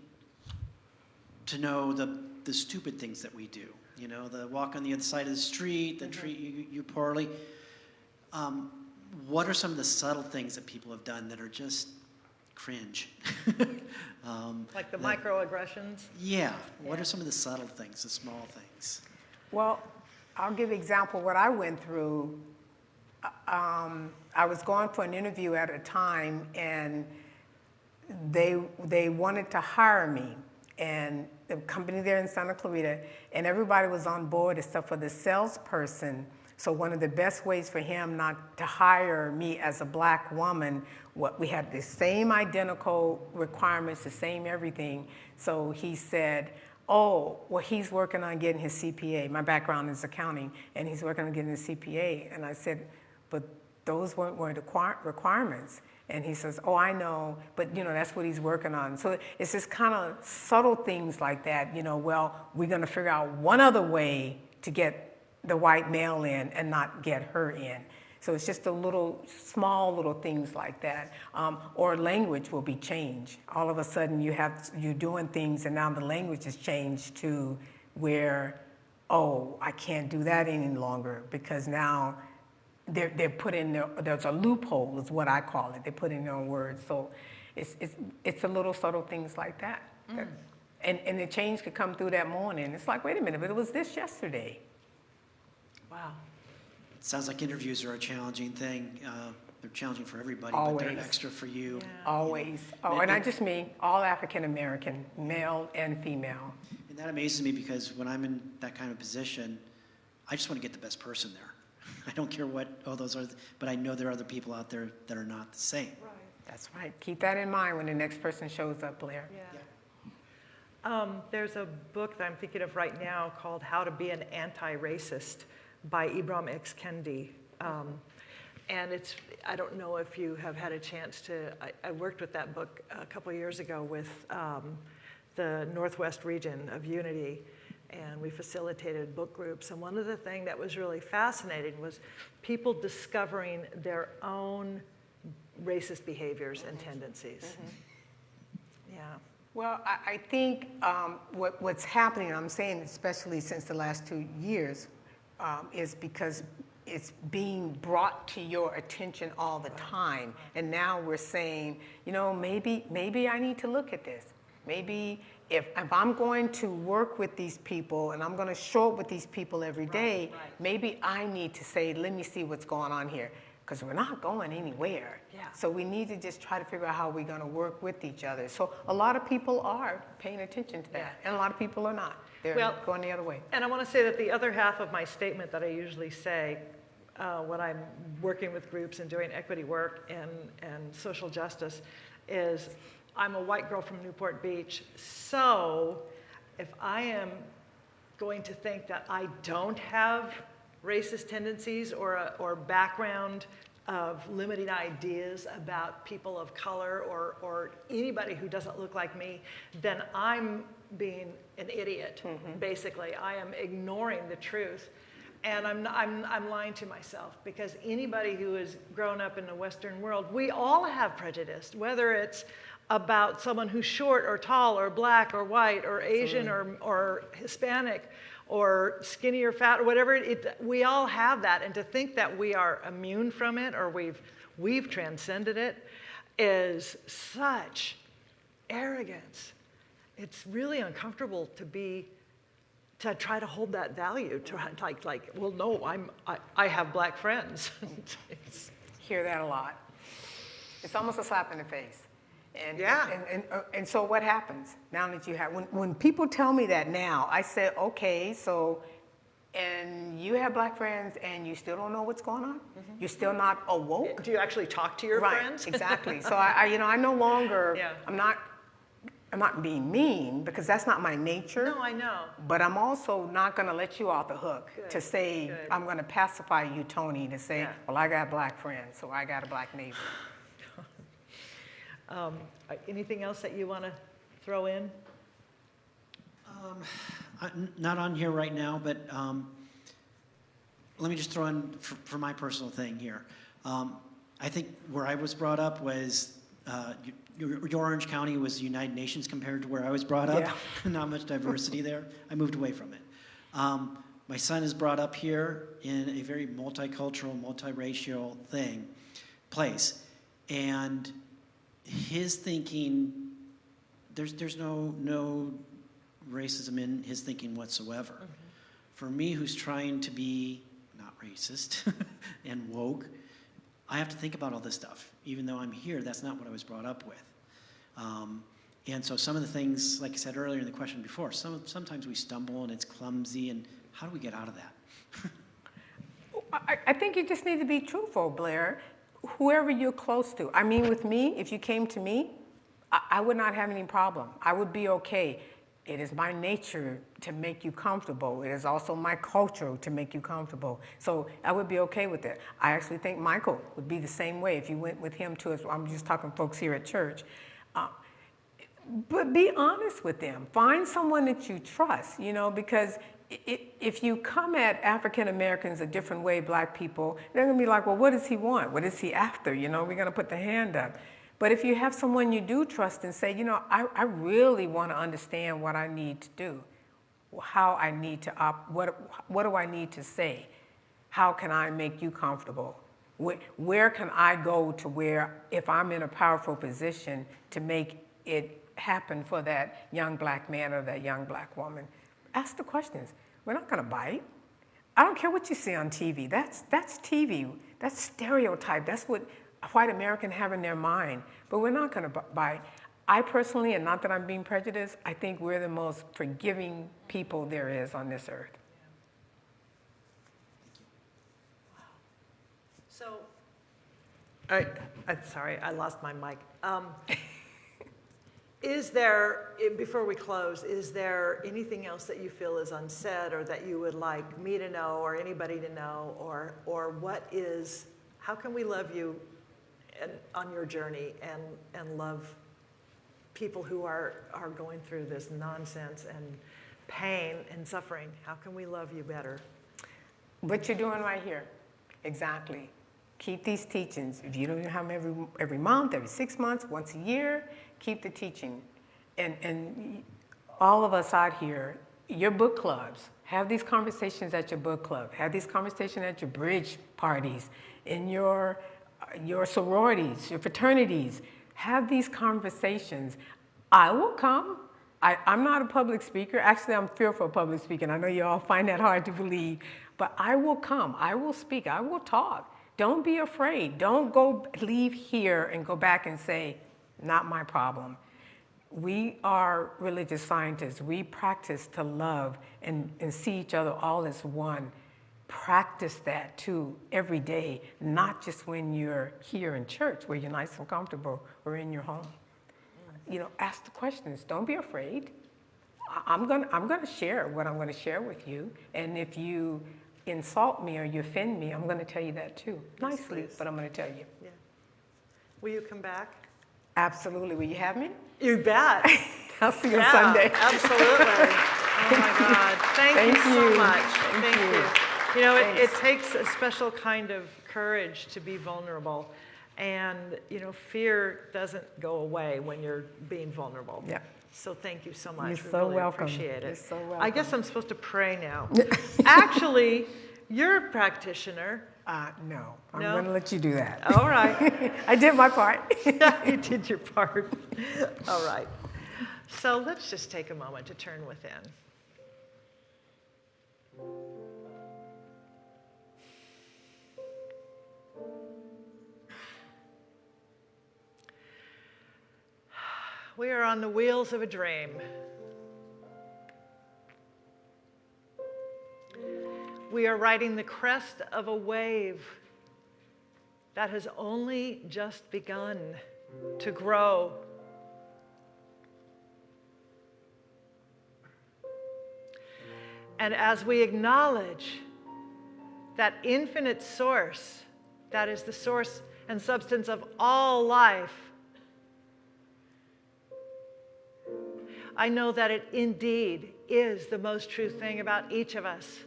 to know the the stupid things that we do. You know, the walk on the other side of the street, the treat you, you poorly. Um, what are some of the subtle things that people have done that are just cringe? um, Like the that- microaggressions? yeah. What are some of the subtle things, the small things? Well, I'll give an example what I went through. Um, I was going for an interview at a time, and they they wanted to hire me, and the company there in Santa Clarita, and everybody was on board except for the salesperson. So one of the best ways for him not to hire me as a black woman, what we had the same identical requirements, the same everything. So he said, oh, well, he's working on getting his CPA. My background is accounting, and he's working on getting his CPA. And I said, but those weren't, weren't requirements. And he says, oh, I know, but you know, that's what he's working on. So it's just kind of subtle things like that, you know, well, we're gonna figure out one other way to get the white male in and not get her in. So it's just a little, small little things like that. Um, or language will be changed. All of a sudden you have, you're doing things and now the language is changed to where, oh, I can't do that any longer because now they're, they're put in there, there's a loophole is what I call it. They put in their own words. So it's, it's, it's the little subtle things like that. that- and, and the change could come through that morning. It's like, wait a minute, but it was this yesterday. Wow. It sounds like interviews are a challenging thing. Uh, they're challenging for everybody, but Always. they're extra for you. Always. Oh, and not just me, all African American, male and female. And that amazes me because when I'm in that kind of position, I just want to get the best person there. I don't care what all those are, but I know there are other people out there that are not the same. That's right. Keep that in mind when the next person shows up, Blair. Um, there's a book that I'm thinking of right now called How to Be an Anti-Racist by Ibram X. Kendi. Um, and it's, I don't know if you have had a chance to, I, I worked with that book a couple years ago with um, the Northwest region of Unity, and we facilitated book groups. And one of the things that was really fascinating was people discovering their own racist behaviors and tendencies. Yeah. Well, I, I think um, what, what's happening, I'm saying especially since the last two years, um, is because it's being brought to your attention all the time. And now we're saying, you know, maybe, maybe I need to look at this. Maybe if, if I'm going to work with these people and I'm going to show up with these people every day, maybe I need to say, let me see what's going on here. Because we're not going anywhere. Yeah. So we need to just try to figure out how we're going to work with each other. So a lot of people are paying attention to that, and a lot of people are not. They're Well- going the other way. And I want to say that the other half of my statement that I usually say uh, when I'm working with groups and doing equity work and, and social justice is I'm a white girl from Newport Beach. So if I am going to think that I don't have racist tendencies or, a, or background of limiting ideas about people of color or, or anybody who doesn't look like me, then I'm being an idiot, mm-hmm. basically. I am ignoring the truth. And I'm, I'm, I'm lying to myself because anybody who has grown up in the Western world, we all have prejudice, whether it's about someone who's short or tall or black or white or Asian or, or Hispanic or skinny or fat or whatever. It, we all have that. And to think that we are immune from it or we've, we've transcended it is such arrogance. It's really uncomfortable to be to try to hold that value, to like, like, well, no, I'm, I, I have black friends. Hear that a lot. It's almost a slap in the face. And, Yeah. And, and, uh, and so what happens now that you have, when, when people tell me that now, I say, okay, so, and you have black friends and you still don't know what's going on? You're still not awoke? Do you actually talk to your right, friends? exactly. So I, I, you know, I no longer, Yeah. I'm not, I'm not being mean because that's not my nature. No, I know. But I'm also not going to let you off the hook Good, to say, good. I'm going to pacify you, Tony, to say, Yeah. well, I got black friends, so I got a black neighbor. Um, uh, anything else that you want to throw in? I- n- Not on here right now, but um, let me just throw in for, for my personal thing here. Um, I think where I was brought up was, uh, your, your Orange County was the United Nations compared to where I was brought up. Yeah. Not much diversity there. I moved away from it. Um, my son is brought up here in a very multicultural, multiracial thing, place. And his thinking, there's, there's no, no racism in his thinking whatsoever. For me, who's trying to be not racist and woke, I have to think about all this stuff. Even though I'm here, that's not what I was brought up with. Um, and so some of the things, like I said earlier in the question before, some, sometimes we stumble and it's clumsy, and how do we get out of that? I, I think you just need to be truthful, Blair. Whoever you're close to. I mean, with me, if you came to me, I, I would not have any problem. I would be okay. It is my nature to make you comfortable. It is also my culture to make you comfortable. So I would be okay with it. I actually think Michael would be the same way if you went with him to us. I'm just talking folks here at church. Uh, but be honest with them. Find someone that you trust, you know, because if you come at African Americans a different way, black people, they're gonna be like, well, what does he want? What is he after? You know, we're gonna put the hand up. But if you have someone you do trust and say, you know, I, I really wanna understand what I need to do, how I need to op, what, what do I need to say? How can I make you comfortable? Where, where can I go to where, if I'm in a powerful position, to make it happen for that young black man or that young black woman? Ask the questions. We're not going to bite. I don't care what you see on TV. That's, that's TV. That's stereotype. That's what white Americans have in their mind. But we're not going to bite. I personally, and not that I'm being prejudiced, I think we're the most forgiving people there is on this earth. So, I, I'm sorry, I lost my mic. Um, Is there, before we close, is there anything else that you feel is unsaid or that you would like me to know or anybody to know? Or, or what is, how can we love you and, on your journey and, and love people who are, are going through this nonsense and pain and suffering? How can we love you better? What you're doing right here, exactly. Keep these teachings. If you don't have them every, every month, every six months, once a year, keep the teaching. And, and all of us out here, your book clubs, have these conversations at your book club, have these conversations at your bridge parties, in your, your sororities, your fraternities. Have these conversations. I will come. I, I'm not a public speaker. Actually, I'm fearful of public speaking. I know you all find that hard to believe, but I will come. I will speak. I will talk. Don't be afraid. Don't go leave here and go back and say, not my problem. We are religious scientists. We practice to love and, and see each other all as one. Practice that too every day, not just when you're here in church where you're nice and comfortable or in your home. You know, ask the questions. Don't be afraid. I'm gonna, I'm gonna share what I'm gonna share with you. And if you insult me or you offend me, I'm gonna tell you that too. Nicely, please. but I'm gonna tell you. Yeah. Will you come back? Absolutely. Will you have me? You bet. I'll see you on Yeah, Sunday. Absolutely. Oh my God. Thank, Thank you so you. much. Thank Thank, you. you. You know, it, it takes a special kind of courage to be vulnerable. And, you know, fear doesn't go away when you're being vulnerable. Yeah. So thank you so much. You're we so really welcome. appreciate it. You're so I guess. I'm supposed to pray now. Actually, you're a practitioner. Uh, no, I'm No? gonna let you do that. All right. I did my part. you did your part. All right. So let's just take a moment to turn within. We are on the wheels of a dream. We are riding the crest of a wave that has only just begun to grow. And as we acknowledge that infinite source, that is the source and substance of all life, I know that it indeed is the most true thing about each of us.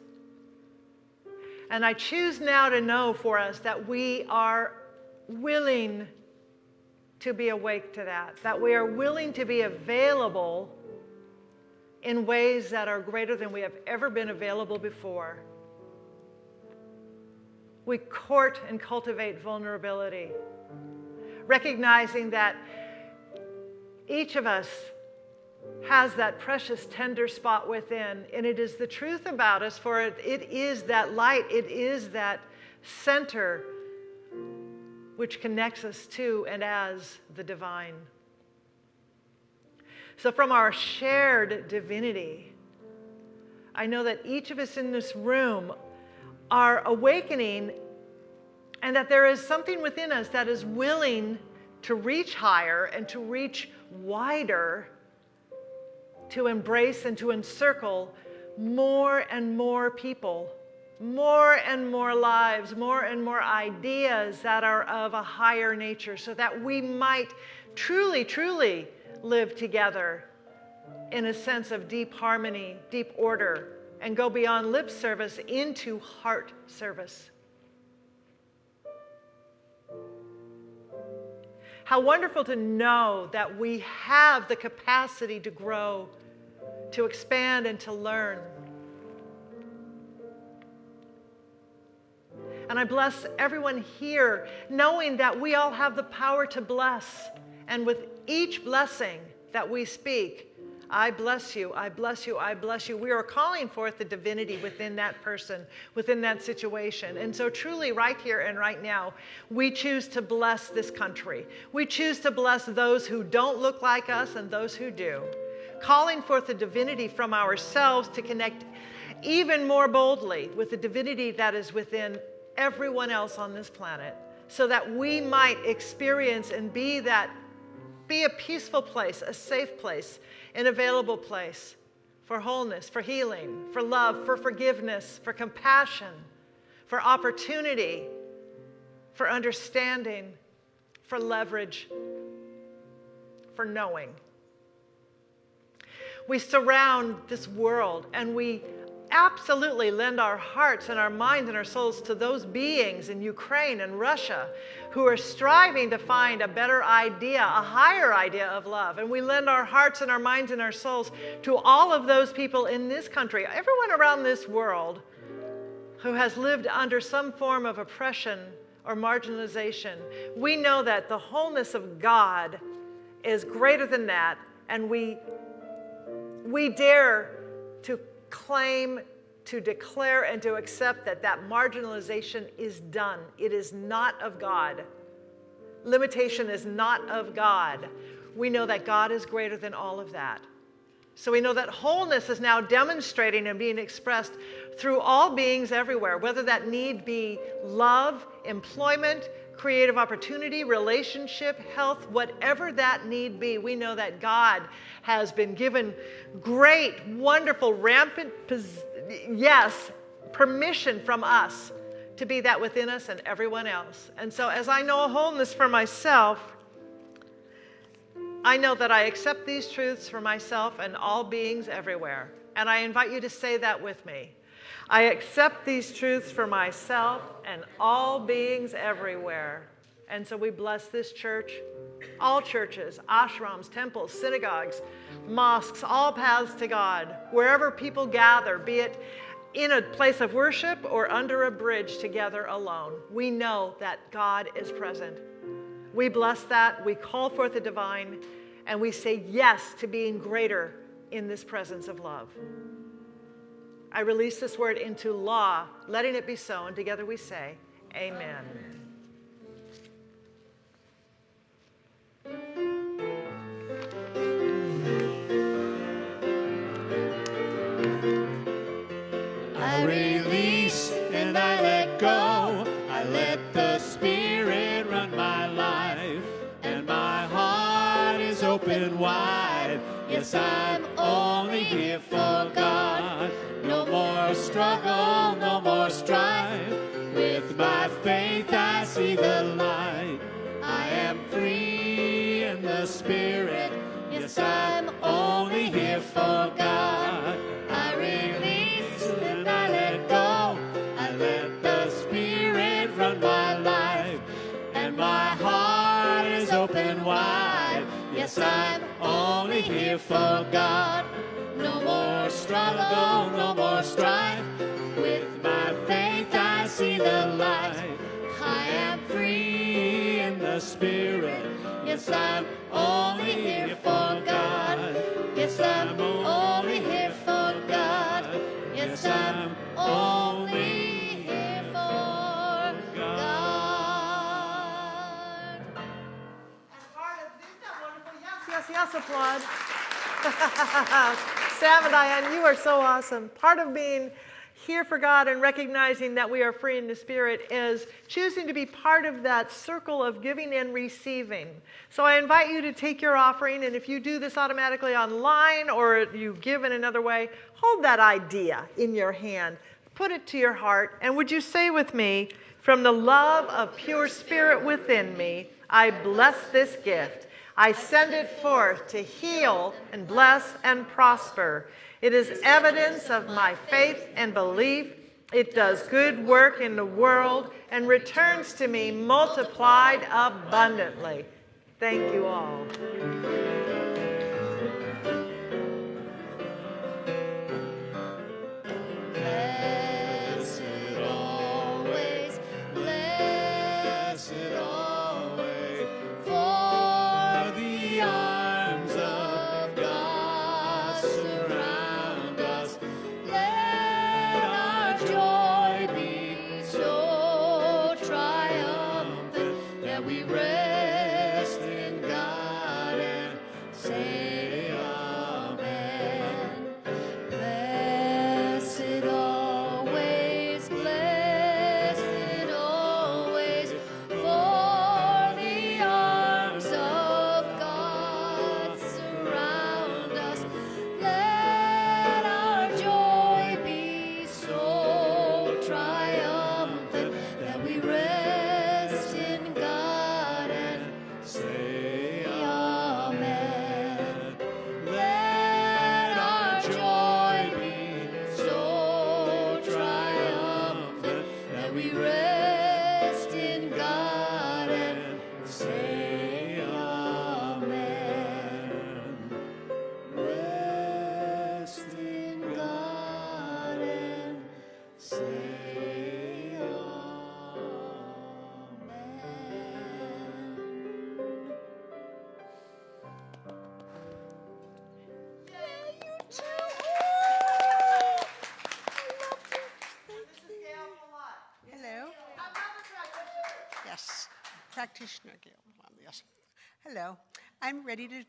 And I choose now to know for us that we are willing to be awake to that, that we are willing to be available in ways that are greater than we have ever been available before. We court and cultivate vulnerability, recognizing that each of us has that precious, tender spot within. And it is the truth about us, for it, it is that light, it is that center which connects us to and as the divine. So, from our shared divinity, I know that each of us in this room are awakening and that there is something within us that is willing to reach higher and to reach wider to embrace and to encircle more and more people, more and more lives, more and more ideas that are of a higher nature, so that we might truly, truly live together in a sense of deep harmony, deep order, and go beyond lip service into heart service. How wonderful to know that we have the capacity to grow, to expand, and to learn. And I bless everyone here, knowing that we all have the power to bless. And with each blessing that we speak, I bless you, I bless you, I bless you. We are calling forth the divinity within that person, within that situation. And so, truly, right here and right now, we choose to bless this country. We choose to bless those who don't look like us and those who do. Calling forth the divinity from ourselves to connect even more boldly with the divinity that is within everyone else on this planet so that we might experience and be that be a peaceful place, a safe place, an available place for wholeness, for healing, for love, for forgiveness, for compassion, for opportunity, for understanding, for leverage, for knowing. We surround this world and we absolutely lend our hearts and our minds and our souls to those beings in Ukraine and Russia who are striving to find a better idea, a higher idea of love. And we lend our hearts and our minds and our souls to all of those people in this country, everyone around this world who has lived under some form of oppression or marginalization. We know that the wholeness of God is greater than that, and we, we dare to claim, to declare, and to accept that that marginalization is done. It is not of God. Limitation is not of God. We know that God is greater than all of that. So we know that wholeness is now demonstrating and being expressed through all beings everywhere, whether that need be love, employment, creative opportunity, relationship, health, whatever that need be. We know that God has been given great, wonderful, rampant, yes, permission from us to be that within us and everyone else. And so, as I know a wholeness for myself, I know that I accept these truths for myself and all beings everywhere. And I invite you to say that with me. I accept these truths for myself and all beings everywhere. And so we bless this church, all churches, ashrams, temples, synagogues, mosques, all paths to God, wherever people gather, be it in a place of worship or under a bridge together alone. We know that God is present. We bless that, we call forth the divine, and we say yes to being greater in this presence of love. I release this word into law, letting it be so. And together we say, Amen. I release and I let go. I let the Spirit run my life, and my heart is open wide. Yes, I'm only here for God. No more struggle, no more strife. With my faith, I see the light. I am free in the Spirit. Yes, I'm only here for God. Here for God. No more struggle, no more strife. With my faith, I see the light. I am free in the Spirit. Yes, I'm only here for God. Yes, I'm only here for God. Yes, I'm only here for God. Yes, yes, yes, applaud. Sam and Diane, you are so awesome. Part of being here for God and recognizing that we are free in the Spirit is choosing to be part of that circle of giving and receiving. So I invite you to take your offering, and if you do this automatically online or you give in another way, hold that idea in your hand, put it to your heart, and would you say with me, from the love of pure spirit within me, I bless this gift. I send it forth to heal and bless and prosper. It is evidence of my faith and belief. It does good work in the world and returns to me multiplied abundantly. Thank you all.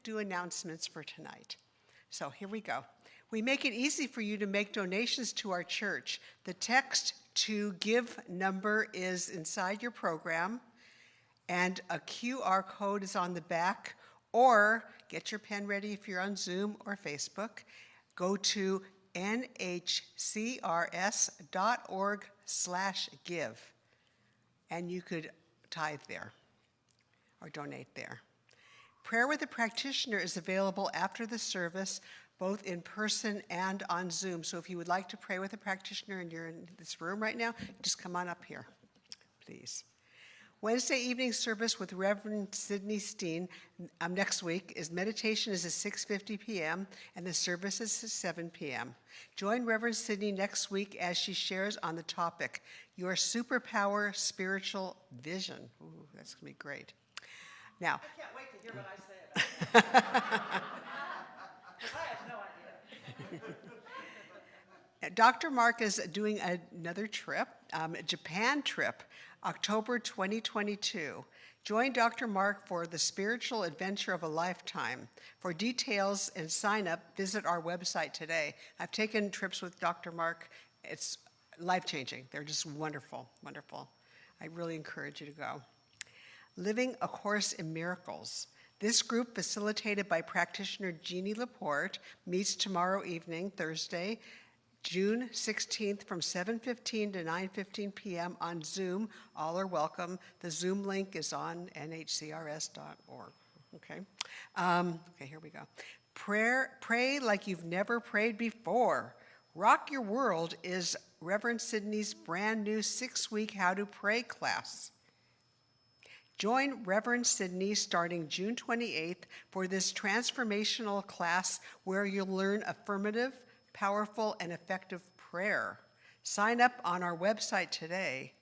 Do announcements for tonight. So here we go. We make it easy for you to make donations to our church. The text to give number is inside your program, and a QR code is on the back. Or get your pen ready if you're on Zoom or Facebook. Go to nhcrs.org slash give, and you could tithe there or donate there. Prayer with a practitioner is available after the service, both in person and on Zoom. So if you would like to pray with a practitioner and you're in this room right now, just come on up here, please. Wednesday evening service with Reverend Sidney Steen um, next week is meditation is at 6:50 p.m. and the service is at 7 p.m. Join Reverend Sidney next week as she shares on the topic Your Superpower Spiritual Vision. Ooh, that's gonna be great. Now, I can't wait to hear what I say. I have no idea. Dr. Mark is doing another trip, um, a Japan trip, October 2022. Join Dr. Mark for the spiritual adventure of a lifetime. For details and sign up, visit our website today. I've taken trips with Dr. Mark. It's life changing. They're just wonderful, wonderful. I really encourage you to go. Living a Course in Miracles. This group, facilitated by practitioner Jeannie Laporte, meets tomorrow evening, Thursday, June 16th from 7:15 to 9:15 p.m. on Zoom. All are welcome. The Zoom link is on nhcrs.org. Okay. Um, okay, here we go. Prayer, pray like you've never prayed before. Rock Your World is Reverend Sydney's brand new six-week How to Pray class. Join Reverend Sydney starting June 28th for this transformational class where you'll learn affirmative, powerful, and effective prayer. Sign up on our website today.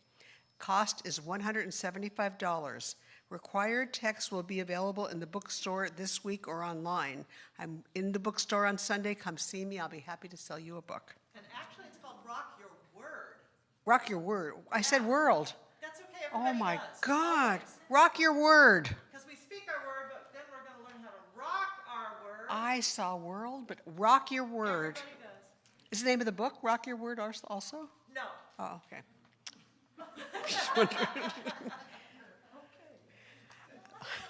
Cost is $175. Required text will be available in the bookstore this week or online. I'm in the bookstore on Sunday. Come see me. I'll be happy to sell you a book. And actually, it's called Rock Your Word. Rock your word. I said world. That's okay. Oh my God. Rock your word. Because we speak our word, but then we're going to learn how to rock our word. I saw world, but rock your word. Is the name of the book Rock Your Word also? No. Oh, okay.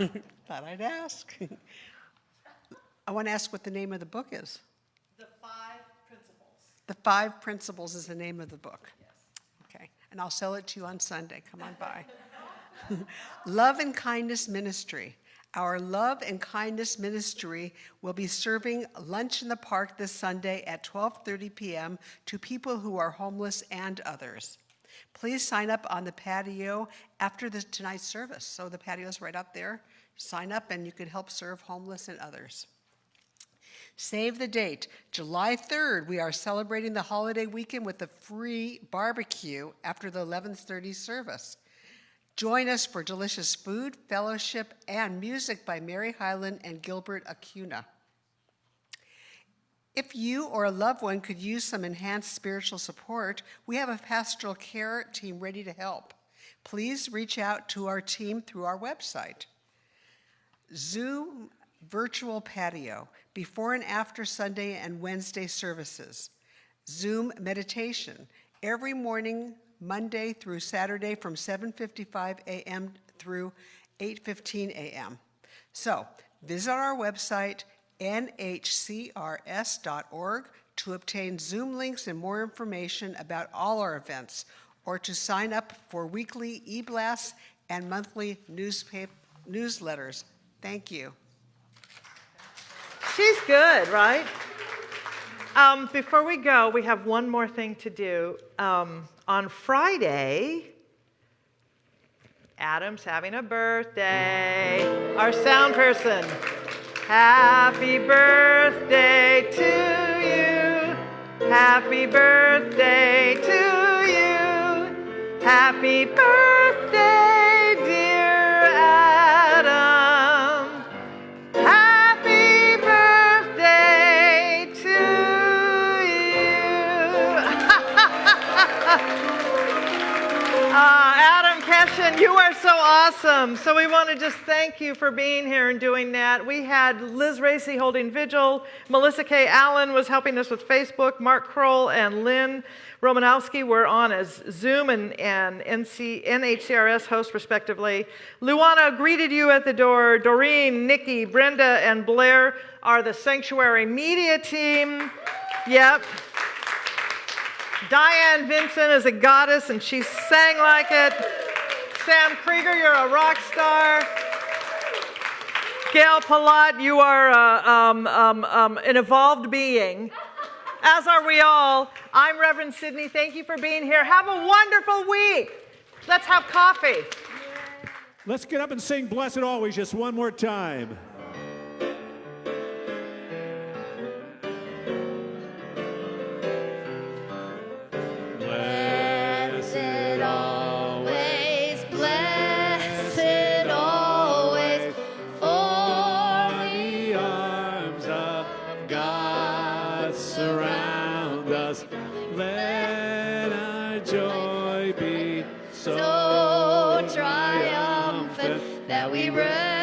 Thought I'd ask. I want to ask what the name of the book is. The five principles. The Five Principles is the name of the book. Yes. Okay, and I'll sell it to you on Sunday. Come on by. Love and Kindness Ministry. Our Love and Kindness Ministry will be serving lunch in the park this Sunday at 12:30 p.m. to people who are homeless and others. Please sign up on the patio after the tonight's service. So the patio is right up there. Sign up and you can help serve homeless and others. Save the date. July 3rd, we are celebrating the holiday weekend with a free barbecue after the 11:30 service. Join us for delicious food, fellowship, and music by Mary Hyland and Gilbert Acuna. If you or a loved one could use some enhanced spiritual support, we have a pastoral care team ready to help. Please reach out to our team through our website. Zoom virtual patio, before and after Sunday and Wednesday services. Zoom meditation, every morning, Monday through Saturday from 7:55 a.m. through 8:15 a.m. So, visit our website nhcrs.org to obtain Zoom links and more information about all our events or to sign up for weekly e-blasts and monthly newspaper newsletters. Thank you. She's good, right? Um, before we go, we have one more thing to do. Um, on Friday, Adam's having a birthday. Our sound person. Happy birthday to you. Happy birthday to you. Happy birthday, You are so awesome. So we want to just thank you for being here and doing that. We had Liz Racy holding vigil. Melissa K. Allen was helping us with Facebook. Mark Kroll and Lynn Romanowski were on as Zoom and, and NC, NHCRS hosts, respectively. Luana greeted you at the door. Doreen, Nikki, Brenda, and Blair are the sanctuary media team. Yep. Diane Vincent is a goddess and she sang like it. Sam Krieger, you're a rock star. Gail Palat, you are uh, um, um, um, an evolved being, as are we all. I'm Reverend Sydney. Thank you for being here. Have a wonderful week. Let's have coffee. Let's get up and sing Blessed Always just one more time. that surround us. Let our joy be so triumphant that we rise.